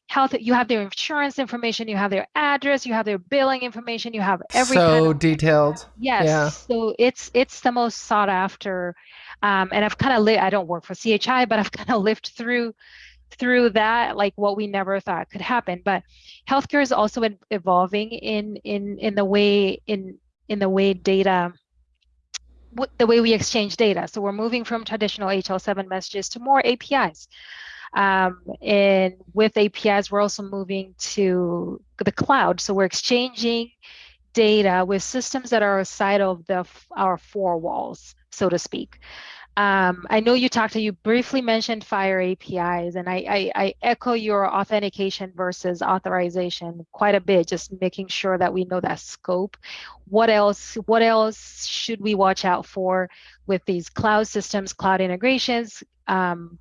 health, you have their insurance information, you have their address, you have their billing information, you have every kind so of detailed. Yes, Yeah. so it's it's the most sought after, um, and I've kind of lived. I don't work for CHI, but I've kind of lived through through that, like what we never thought could happen. But healthcare is also evolving in in in the way in in the way data, the way we exchange data. So we're moving from traditional HL7 messages to more APIs. Um, and with APIs, we're also moving to the cloud. So we're exchanging data with systems that are outside of the our four walls, so to speak. Um, I know you talked, to you briefly mentioned FHIR APIs, and I, I, I echo your authentication versus authorization quite a bit, just making sure that we know that scope. What else, what else should we watch out for with these cloud systems, cloud integrations, um,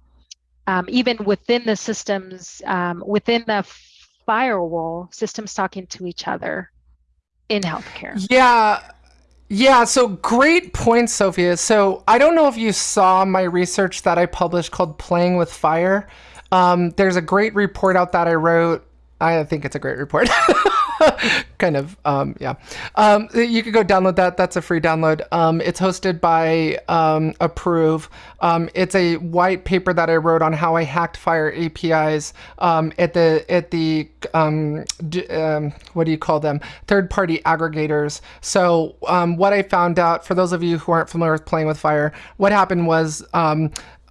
um, even within the systems, um, within the firewall, systems talking to each other in healthcare? Yeah. Yeah, so great point, Sophia. So I don't know if you saw my research that I published called Playing with FHIR. Um, there's a great report out that I wrote. I think it's a great report. kind of, um, yeah. Um, you could go download that. That's a free download. Um, it's hosted by um, Approov. Um, it's a white paper that I wrote on how I hacked FHIR APIs at the at the what do you call them? Third party aggregators. So what I found out for those of you who aren't familiar with playing with FHIR, what happened was.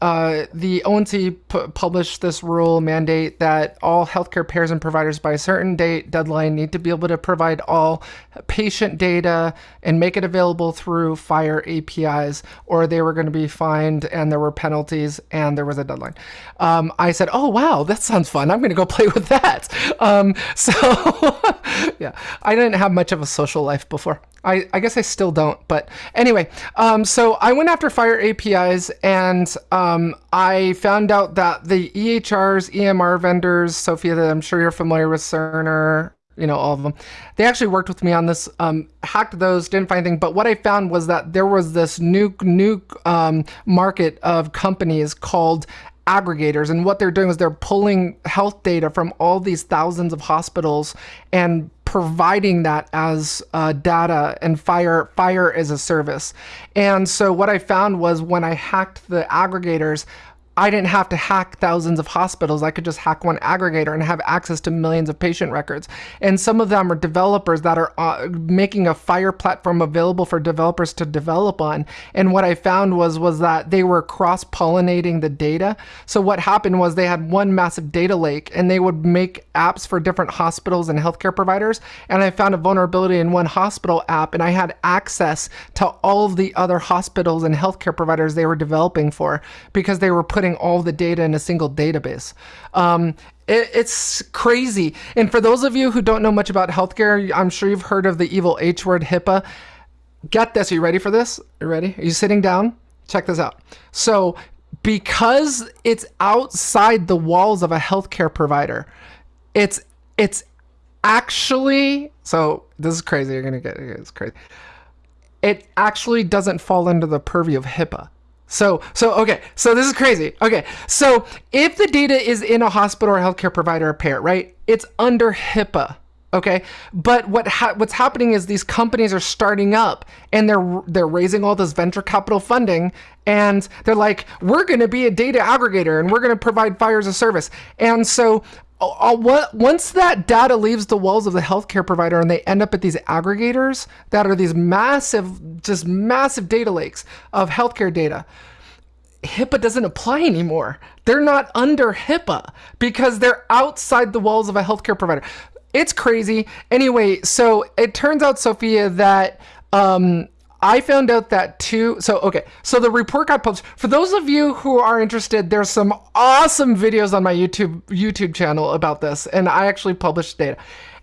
Uh, the ONC pu- published this rule mandate that all healthcare payers and providers by a certain date deadline need to be able to provide all patient data and make it available through FHIR APIs, or they were going to be fined and there were penalties and there was a deadline. Um, I said, "Oh wow, that sounds fun! I'm going to go play with that." Um, so yeah, I didn't have much of a social life before. I, I guess I still don't, but anyway, um, so I went after FHIR APIs and um, I found out that the EHRs, EMR vendors, Sophia, that I'm sure you're familiar with Cerner, you know, all of them, they actually worked with me on this, um, hacked those, didn't find anything. But what I found was that there was this new, new um, market of companies called aggregators and what they're doing is they're pulling health data from all these thousands of hospitals and providing that as uh, data and FHIR FHIR as a service. And so what i found was when i hacked the aggregators I didn't have to hack thousands of hospitals. I could just hack one aggregator and have access to millions of patient records. And some of them are developers that are uh, making a FHIR platform available for developers to develop on. And what I found was was that they were cross-pollinating the data. So what happened was they had one massive data lake and they would make apps for different hospitals and healthcare providers. And I found a vulnerability in one hospital app and I had access to all of the other hospitals and healthcare providers they were developing for because they were putting all the data in a single database. Um, it, it's crazy. And for those of you who don't know much about healthcare, I'm sure you've heard of the evil H word HIPAA. Get this. Are you ready for this? Are you ready? Are you sitting down? Check this out. So, because it's outside the walls of a healthcare provider, it's it's actually so this is crazy. You're gonna get it's crazy. It actually doesn't fall under the purview of HIPAA. So, so okay, so this is crazy. Okay, so if the data is in a hospital or healthcare provider or payer, right? It's under HIPAA. Okay, but what ha- what's happening is these companies are starting up and they're they're raising all this venture capital funding and they're like, we're going to be a data aggregator and we're going to provide FHIR as a service. And so once that data leaves the walls of the healthcare provider and they end up at these aggregators that are these massive, just massive data lakes of healthcare data, HIPAA doesn't apply anymore. They're not under HIPAA because they're outside the walls of a healthcare provider. It's crazy. Anyway, so it turns out, Sophia, that um, I found out that too. So, okay. So the report got published. For those of you who are interested, there's some awesome videos on my YouTube YouTube channel about this. And I actually published data.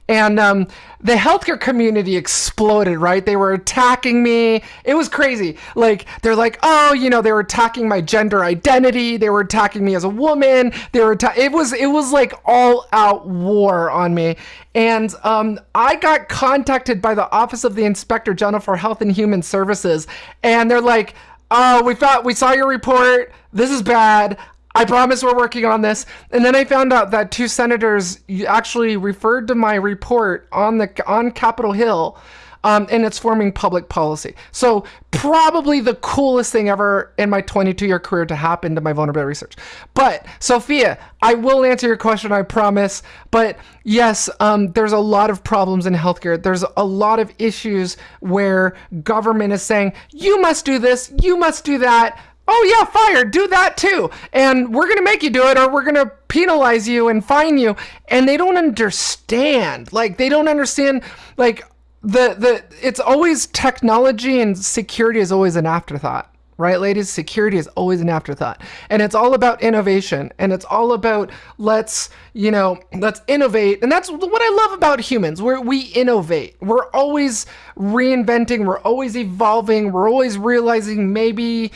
And um, the healthcare community exploded, right? They were attacking me. It was crazy. Like, they're like, oh, you know, they were attacking my gender identity. They were attacking me as a woman. They were, it was, it was like all out war on me. And um, I got contacted by the Office of the Inspector General for Health and Human Services. And they're like, oh, we thought we saw your report. This is bad. I promise we're working on this. And then I found out that two senators actually referred to my report on the on Capitol Hill, um, and it's forming public policy. So probably the coolest thing ever in my 22 year career to happen to my vulnerability research. But Sophia, I will answer your question. I promise. But yes, um, there's a lot of problems in healthcare. There's a lot of issues where government is saying you must do this, you must do that oh yeah FHIR do that too. And we're gonna make you do it or we're gonna penalize you and fine you. And they don't understand like they don't understand like the the it's always technology and security is always an afterthought right ladies? Security is always an afterthought. And it's all about innovation. And it's all about let's you know let's innovate. And that's what i love about humans. Where we innovate. We're always reinventing. We're always evolving. We're always realizing maybe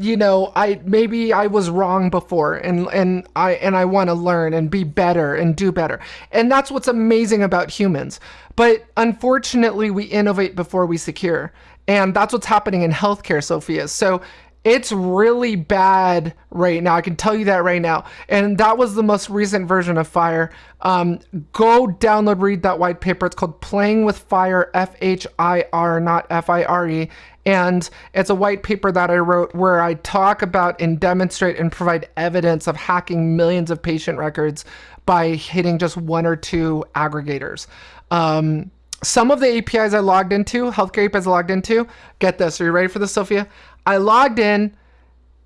you know i maybe i was wrong before and and i and i want to learn and be better and do better. And that's what's amazing about humans. But unfortunately we innovate before we secure and that's what's happening in healthcare, Sophia. So it's really bad right now. I can tell you that right now. And that was the most recent version of FHIR. Um, go download, read that white paper. It's called Playing with FHIR, F H I R, not F I R E. And it's a white paper that I wrote where I talk about and demonstrate and provide evidence of hacking millions of patient records by hitting just one or two aggregators. Um, some of the APIs I logged into, healthcare APIs I logged into, get this. Are you ready for this, Sophia? I logged in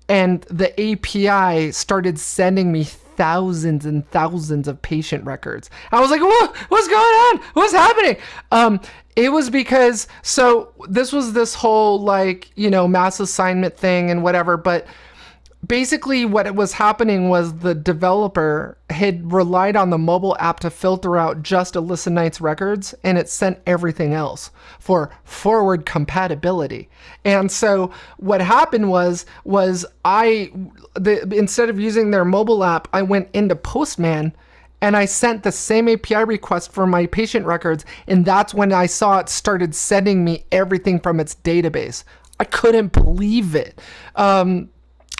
and the API started sending me thousands and thousands of patient records. I was like, what, what's going on? What's happening? Um, it was because, so this was this whole like, you know, mass assignment thing and whatever, but basically what it was happening was the developer had relied on the mobile app to filter out just Alissa Knight's records and it sent everything else for forward compatibility. And so what happened was was I the, instead of using their mobile app, I went into Postman and I sent the same API request for my patient records and that's when I saw it started sending me everything from its database. I couldn't believe it. Um,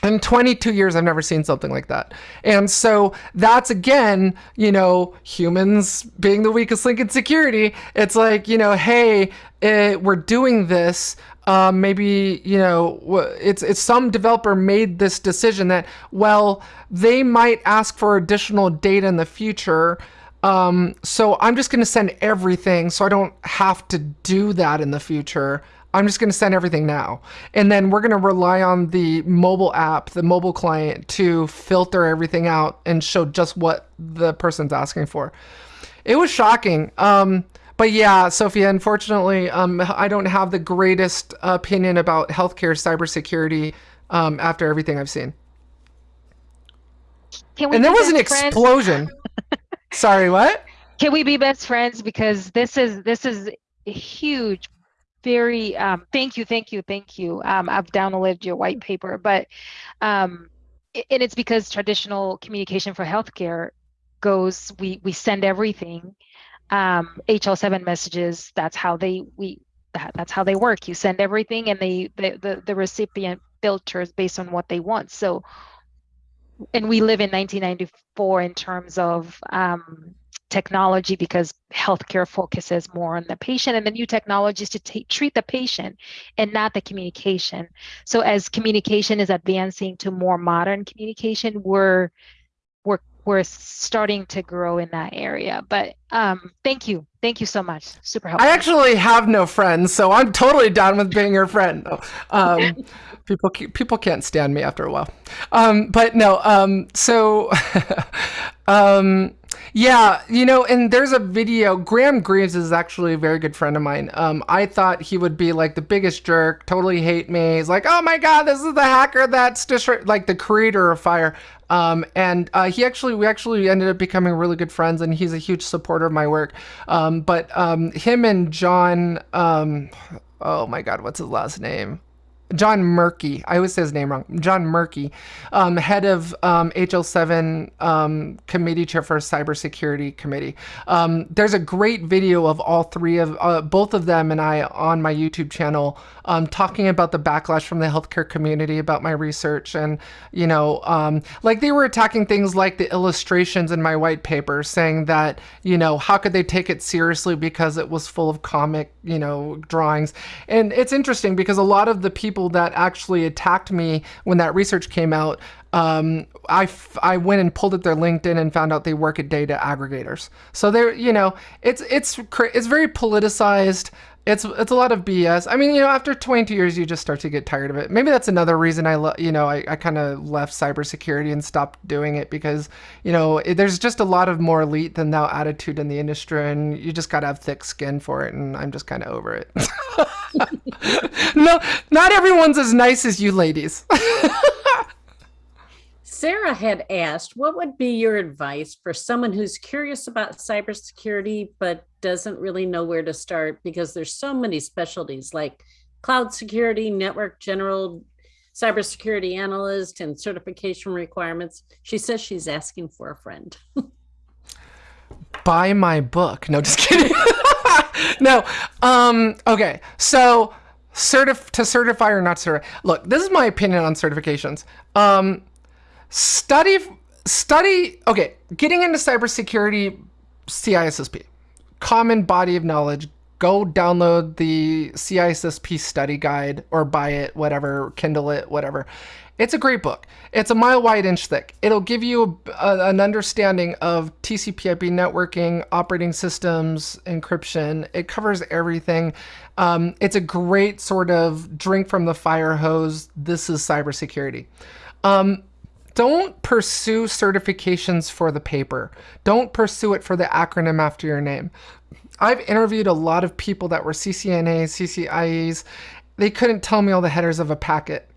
in 22 years i've never seen something like that. And so that's again you know humans being the weakest link in security it's like you know hey it, eh, we're doing this um, maybe you know it's it's some developer made this decision that well they might ask for additional data in the future um, so i'm just going to send everything so i don't have to do that in the future I'm just going to send everything now. And then we're going to rely on the mobile app, the mobile client to filter everything out and show just what the person's asking for. It was shocking. Um, but yeah, Sophia, unfortunately, um, I don't have the greatest opinion about healthcare cybersecurity um, after everything I've seen. and there was an explosion. Sorry, what? Can we be best friends? Because this is this is a huge very um, thank you thank you thank you. Um, i've downloaded your white paper but um, and it's because traditional communication for healthcare goes we we send everything um, hl7 messages that's how they we that, that's how they work. You send everything and they the, the the recipient filters based on what they want. So and we live in 1994 in terms of um, technology because healthcare focuses more on the patient and the new technologies to treat the patient and not the communication. So as communication is advancing to more modern communication, we're we're we're starting to grow in that area. But um, thank you, thank you so much. Super helpful. I actually have no friends, so I'm totally down with being your friend. Um, people people can't stand me after a while. Um, but no, um, so um, yeah, you know, and there's a video. Grahame Grieve is actually a very good friend of mine. Um, I thought he would be like the biggest jerk, totally hate me. He's like, oh my god, this is the hacker that's like the creator of FHIR. Um, and uh, he actually, we actually ended up becoming really good friends, and he's a huge supporter of my work. Um, but um, him and John, um, oh my God, what's his last name? John Moehrke. I always say his name wrong. John Moehrke, um, head of um, HL7 um, committee chair for cybersecurity committee. Um, there's a great video of all three of uh, both of them and I on my YouTube channel um, talking about the backlash from the healthcare community about my research and you know um, like they were attacking things like the illustrations in my white paper, saying that you know how could they take it seriously because it was full of comic you know drawings. And it's interesting because a lot of the people people that actually attacked me when that research came out, um, I, I went and pulled up their LinkedIn and found out they work at data aggregators. So they're, you know, it's, it's, it's very politicized. It's, it's a lot of BS. I mean, you know, after 22 years, you just start to get tired of it. Maybe that's another reason I, you know, I, I kind of left cybersecurity and stopped doing it because, you know, it, there's just a lot of more elite than thou attitude in the industry, and you just got to have thick skin for it. And I'm just kind of over it. no, not everyone's as nice as you ladies. Sarah had asked, what would be your advice for someone who's curious about cybersecurity but doesn't really know where to start because there's so many specialties like cloud security, network general, cybersecurity analyst, and certification requirements. She says she's asking for a friend. Buy my book. No, just kidding. no. Um, okay. So certif to certify or not certify. Look, this is my opinion on certifications. Um, study study okay getting into cybersecurity CISSP common body of knowledge go download the CISSP study guide or buy it whatever kindle it whatever. It's a great book. It's a mile wide inch thick. It'll give you a, an understanding of TCP/IP networking operating systems encryption. It covers everything. Um, it's a great sort of drink from the fire hose. This is cybersecurity. Um, don't pursue certifications for the paper. Don't pursue it for the acronym after your name. I've interviewed a lot of people that were CCNAs, CCIEs. They couldn't tell me all the headers of a packet.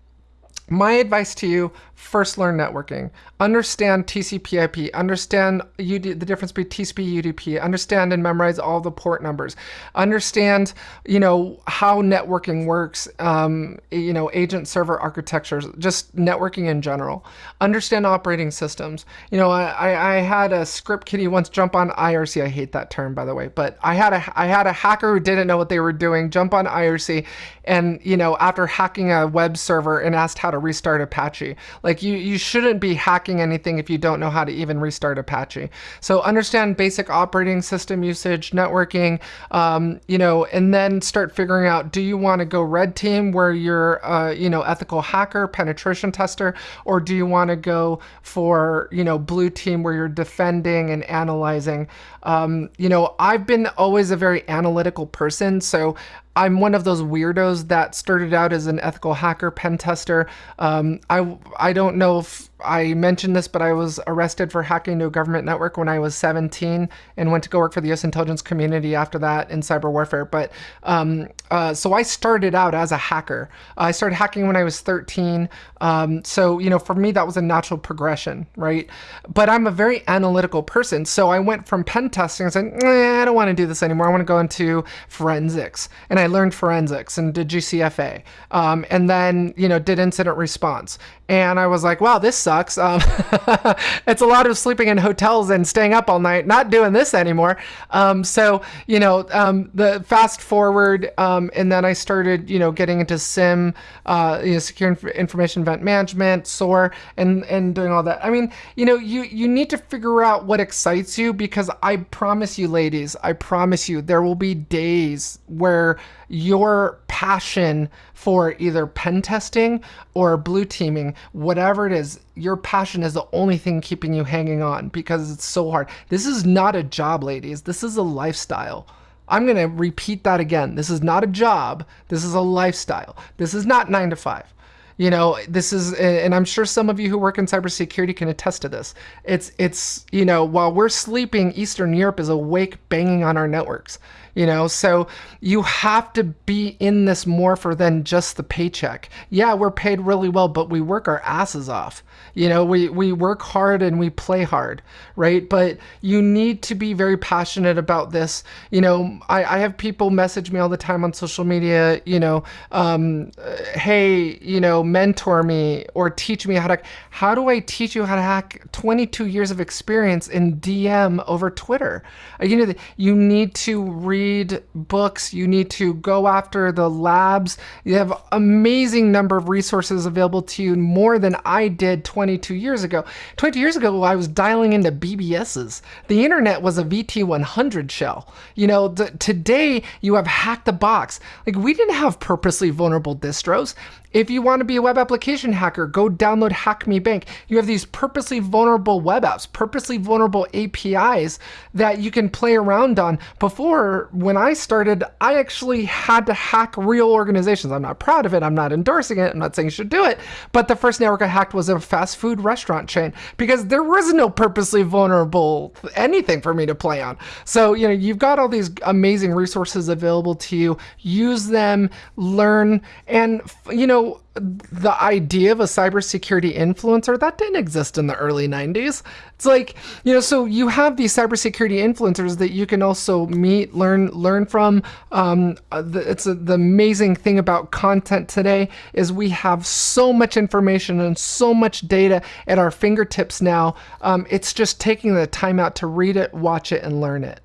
My advice to you first learn networking. Understand TCP IP, understand UD, the difference between TCP UDP, understand and memorize all the port numbers, understand, you know, how networking works, um, you know, agent server architectures, just networking in general. Understand operating systems. You know, I, I had a script kiddie once jump on IRC. I hate that term, by the way, but I had a, I had a hacker who didn't know what they were doing, jump on IRC, and, you know, after hacking a web server and asked how to restart Apache, like you, you shouldn't be hacking anything if you don't know how to even restart Apache. So understand basic operating system usage, networking, um, you know, and then start figuring out, do you want to go red team where you're, uh, you know, ethical hacker, penetration tester, or do you want to go for, you know, blue team where you're defending and analyzing? Um, you know, I've been always a very analytical person, so I'm one of those weirdos that started out as an ethical hacker pen tester. Um, I, I don't know if I mentioned this, but I was arrested for hacking into a government network when I was 17 and went to go work for the US intelligence community after that in cyber warfare. But um, uh, so I started out as a hacker. I started hacking when I was 13. Um, so, you know, for me, that was a natural progression, right? But I'm a very analytical person. So I went from pen testing and said, I don't want to do this anymore. I want to go into forensics. And I learned forensics and did GCFA. Um, and then, you know, did incident response. And I was like, wow, this sucks sucks. Um, it's a lot of sleeping in hotels and staying up all night, not doing this anymore. Um, so, you know, um, the fast forward, um, and then I started, you know, getting into SIEM, uh, you know, secure inf- information event management, SOAR, and, and doing all that. I mean, you know, you, you need to figure out what excites you because I promise you, ladies, I promise you, there will be days where your passion for either pen testing or blue teaming, whatever it is, your passion is the only thing keeping you hanging on because it's so hard. This is not a job, ladies. This is a lifestyle. I'm going to repeat that again. This is not a job. This is a lifestyle. This is not nine to five. You know, this is, and I'm sure some of you who work in cybersecurity can attest to this. It's, it's, you know, while we're sleeping, Eastern Europe is awake banging on our networks you know? So you have to be in this more for than just the paycheck. Yeah we're paid really well but we work our asses off. You know we we work hard and we play hard right? But you need to be very passionate about this. You know i, I have people message me all the time on social media you know um, hey you know mentor me or teach me how to how do i teach you how to hack 22 years of experience in dm over twitter? You know you need to read read books, you need to go after the labs. You have amazing number of resources available to you, more than I did 22 years ago. 22 years ago, I was dialing into BBSs. The internet was a VT100 shell. You know, today you have Hack the Box. Like we didn't have purposely vulnerable distros. If you want to be a web application hacker, go download Hacme Bank. You have these purposely vulnerable web apps, purposely vulnerable APIs that you can play around on. Before, when I started, I actually had to hack real organizations. I'm not proud of it. I'm not endorsing it. I'm not saying you should do it. But the first network I hacked was a fast food restaurant chain because there was no purposely vulnerable anything for me to play on. So, you know, you've got all these amazing resources available to you. Use them, learn, and, you know, the idea of a cybersecurity influencer that didn't exist in the early 90s. It's like, you know, so you have these cybersecurity influencers that you can also meet, learn, learn from. Um, the, it's a, the amazing thing about content today is we have so much information and so much data at our fingertips now. Um, it's just taking the time out to read it, watch it, and learn it.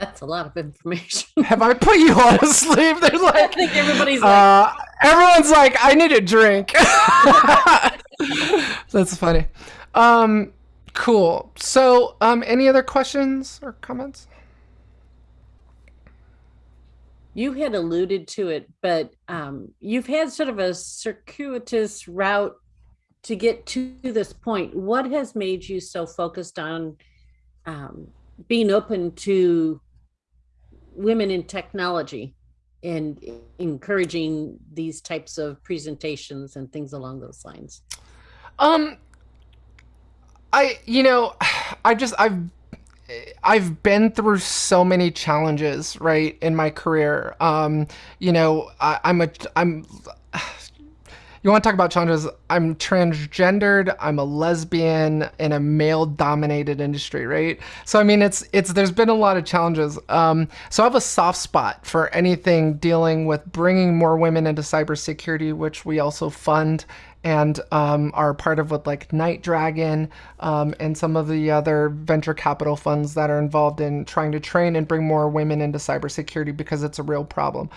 That's a lot of information. Have I put you all to sleep? They're like, I think everybody's like, uh, everyone's like, I need a drink. That's funny. Um, cool. So, um, any other questions or comments? You had alluded to it, but um, you've had sort of a circuitous route to get to this point. What has made you so focused on um, being open to women in technology and encouraging these types of presentations and things along those lines? Um, I, you know, I just, I've, I've been through so many challenges, right, in my career. Um, you know, I, I'm a, I'm, you want to talk about challenges? I'm transgendered. I'm a lesbian in a male-dominated industry, right? So I mean, it's it's there's been a lot of challenges. Um, so I have a soft spot for anything dealing with bringing more women into cybersecurity, which we also fund and um, are part of with like Night Dragon um, and some of the other venture capital funds that are involved in trying to train and bring more women into cybersecurity because it's a real problem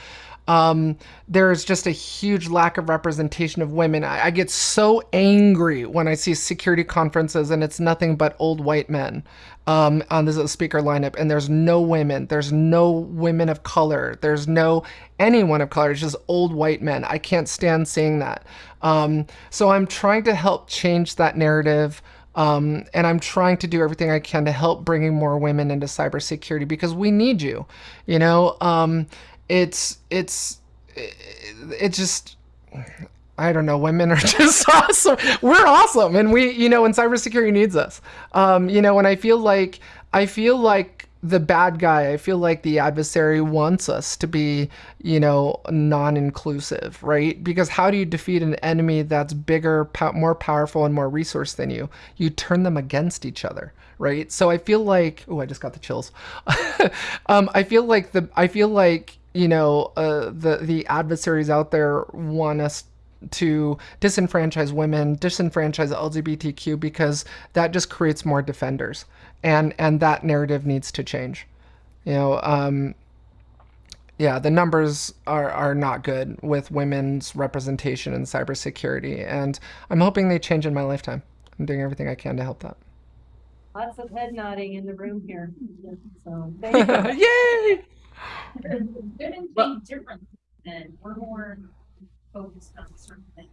um, there's just a huge lack of representation of women. I, I, get so angry when I see security conferences and it's nothing but old white men um, on the speaker lineup, and there's no women, there's no women of color, there's no anyone of color. It's just old white men. I can't stand seeing that. Um, so I'm trying to help change that narrative. Um, and I'm trying to do everything I can to help bringing more women into cybersecurity because we need you, you know. Um, it's it's it, just I don't know. Women are just awesome. We're awesome, and we, you know, and cybersecurity needs us. Um, you know, and I feel like I feel like the bad guy. I feel like the adversary wants us to be, you know, non-inclusive, right? Because how do you defeat an enemy that's bigger, pow- more powerful, and more resource than you? You turn them against each other, right? So I feel like, oh, I just got the chills. um, I feel like the, I feel like you know, uh, the the adversaries out there want us to disenfranchise women, disenfranchise LGBTQ because that just creates more defenders, and and that narrative needs to change. You know, um, yeah, the numbers are are not good with women's representation in cybersecurity, and I'm hoping they change in my lifetime. I'm doing everything I can to help that. Lots of head nodding in the room here. So, thank you. Yay! Women think different and we're more focused on certain things.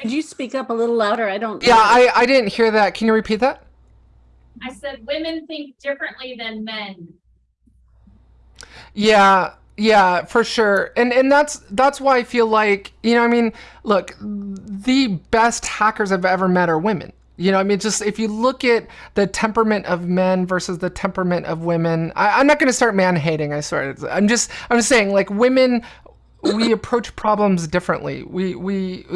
Could you speak up a little louder? I don't. Yeah, I I didn't hear that. Can you repeat that? I said women think differently than men. Yeah, yeah, for sure. And and that's that's why I feel like, you know, I mean, look, the best hackers I've ever met are women. You know, I mean, just if you look at the temperament of men versus the temperament of women, I, I'm not going to start man hating. I swear. I'm just, I'm saying, like women, we approach problems differently. We, we,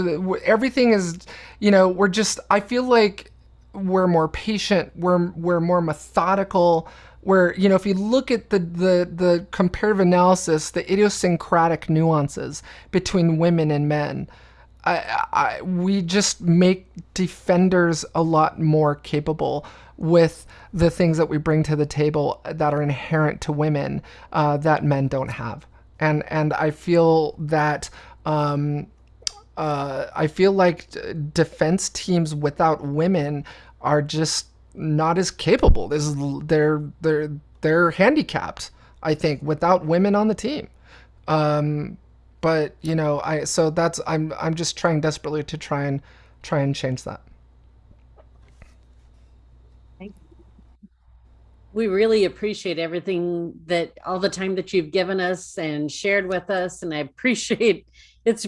everything is, you know, we're just. I feel like we're more patient. We're, we're more methodical. Where you know, if you look at the the the comparative analysis, the idiosyncratic nuances between women and men. I, I, we just make defenders a lot more capable with the things that we bring to the table that are inherent to women uh, that men don't have. And and I feel that um, uh, I feel like defense teams without women are just not as capable. This is, they're they're they're handicapped. I think without women on the team. Um, but you know i so that's i'm i'm just trying desperately to try and try and change that We really appreciate everything that all the time that you've given us and shared with us. And I appreciate it's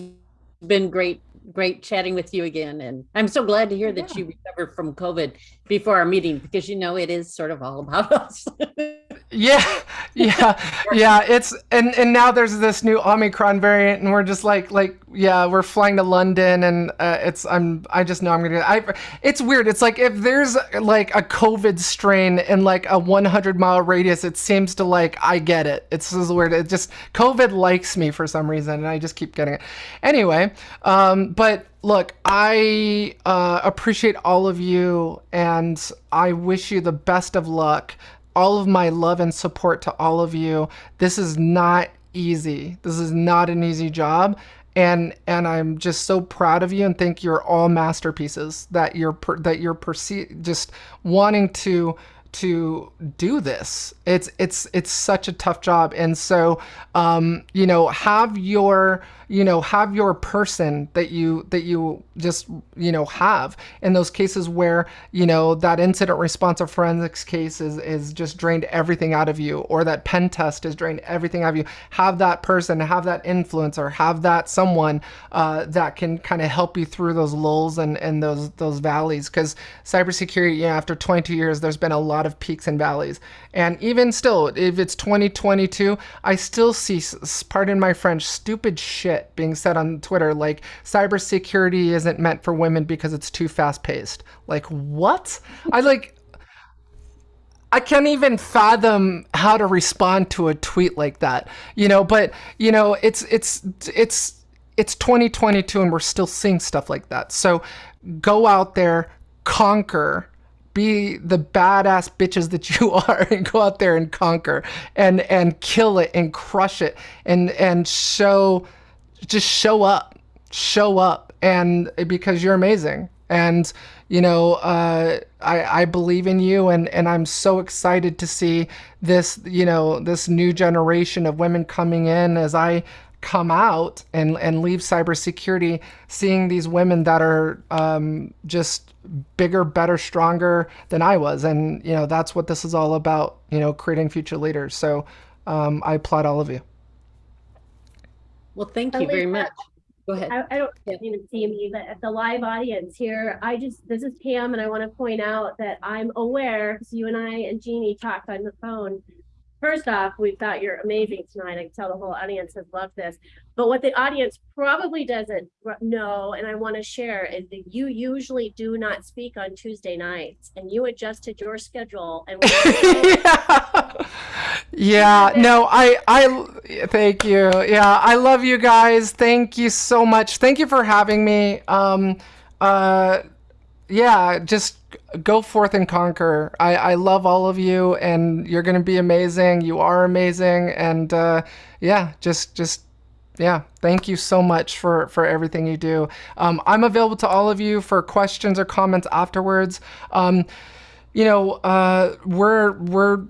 been great, great chatting with you again. And I'm so glad to hear that you recovered from COVID before our meeting because you know it is sort of all about us. Yeah yeah yeah it's and and now there's this new omicron variant and we're just like like yeah we're flying to london and uh, it's i'm i just know i'm gonna i it's weird it's like if there's like a covid strain in like a 100 mile radius it seems to like i get it it's just weird it just covid likes me for some reason and i just keep getting it anyway um but look, I uh, appreciate all of you and I wish you the best of luck. All of my love and support to all of you. This is not easy. This is not an easy job. And and I'm just so proud of you and think you're all masterpieces that you're per, that you're perce- just wanting to to do this. It's it's it's such a tough job, and so um, you know have your you know have your person that you that you just you know have in those cases where you know that incident response or forensics case is is just drained everything out of you, or that pen test has drained everything out of you. Have that person, have that influencer, have that someone uh, that can kind of help you through those lulls and and those those valleys. Because cybersecurity, yeah, after 22 years, there's been a lot of peaks and valleys. And even still, if it's 2022, I still see, pardon my French, stupid shit being said on Twitter like cybersecurity isn't meant for women because it's too fast paced. Like, what? I like. I can't even fathom how to respond to a tweet like that, you know. But you know, it's it's it's it's 2022, and we're still seeing stuff like that. So, go out there, conquer, be the badass bitches that you are and go out there and conquer and and kill it and crush it and and show just show up show up. And because you're amazing. And you know uh, I, I believe in you and, and i'm so excited to see this you know this new generation of women coming in as i come out and, and leave cybersecurity, seeing these women that are um, just bigger, better, stronger than I was. And, you know, that's what this is all about, you know, creating future leaders. So um, I applaud all of you. Well, thank you very much. Go ahead. I, I don't Yeah. you know, see me, but at the live audience here, I just, this is Pam and I want to point out that I'm aware, because you and I and Jeannie talked on the phone. First off, we thought you're amazing tonight. I can tell the whole audience has loved this. But what the audience probably doesn't know, and I want to share, is that you usually do not speak on Tuesday nights and you adjusted your schedule and yeah. yeah no i i thank you yeah i love you guys thank you so much thank you for having me um uh yeah just go forth and conquer. I i love all of you and you're gonna be amazing. You are amazing and uh yeah just just yeah thank you so much for for everything you do. Um, i'm available to all of you for questions or comments afterwards. Um, you know, uh, we're we're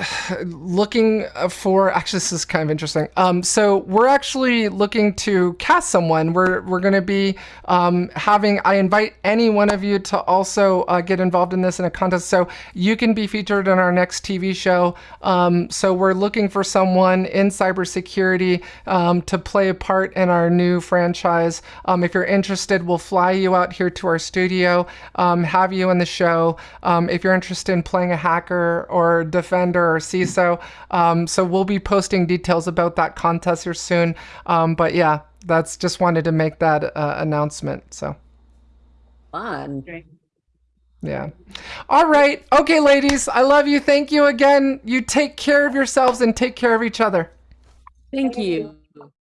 looking for actually this is kind of interesting. Um, so we're actually looking to cast someone. We're we're going to be um, having i invite any one of you to also uh, get involved in this in a contest. So you can be featured in our next tv show. Um, so we're looking for someone in cybersecurity um, to play a part in our new franchise. Um, if you're interested we'll fly you out here to our studio um, have you in the show. If you're interested in playing a hacker or defender or CISO. Um, so we'll be posting details about that contest here soon. Um, but yeah, that's just wanted to make that uh, announcement. So Fun. yeah. All right. Okay, ladies, I love you. Thank you again. You take care of yourselves and take care of each other. Thank you.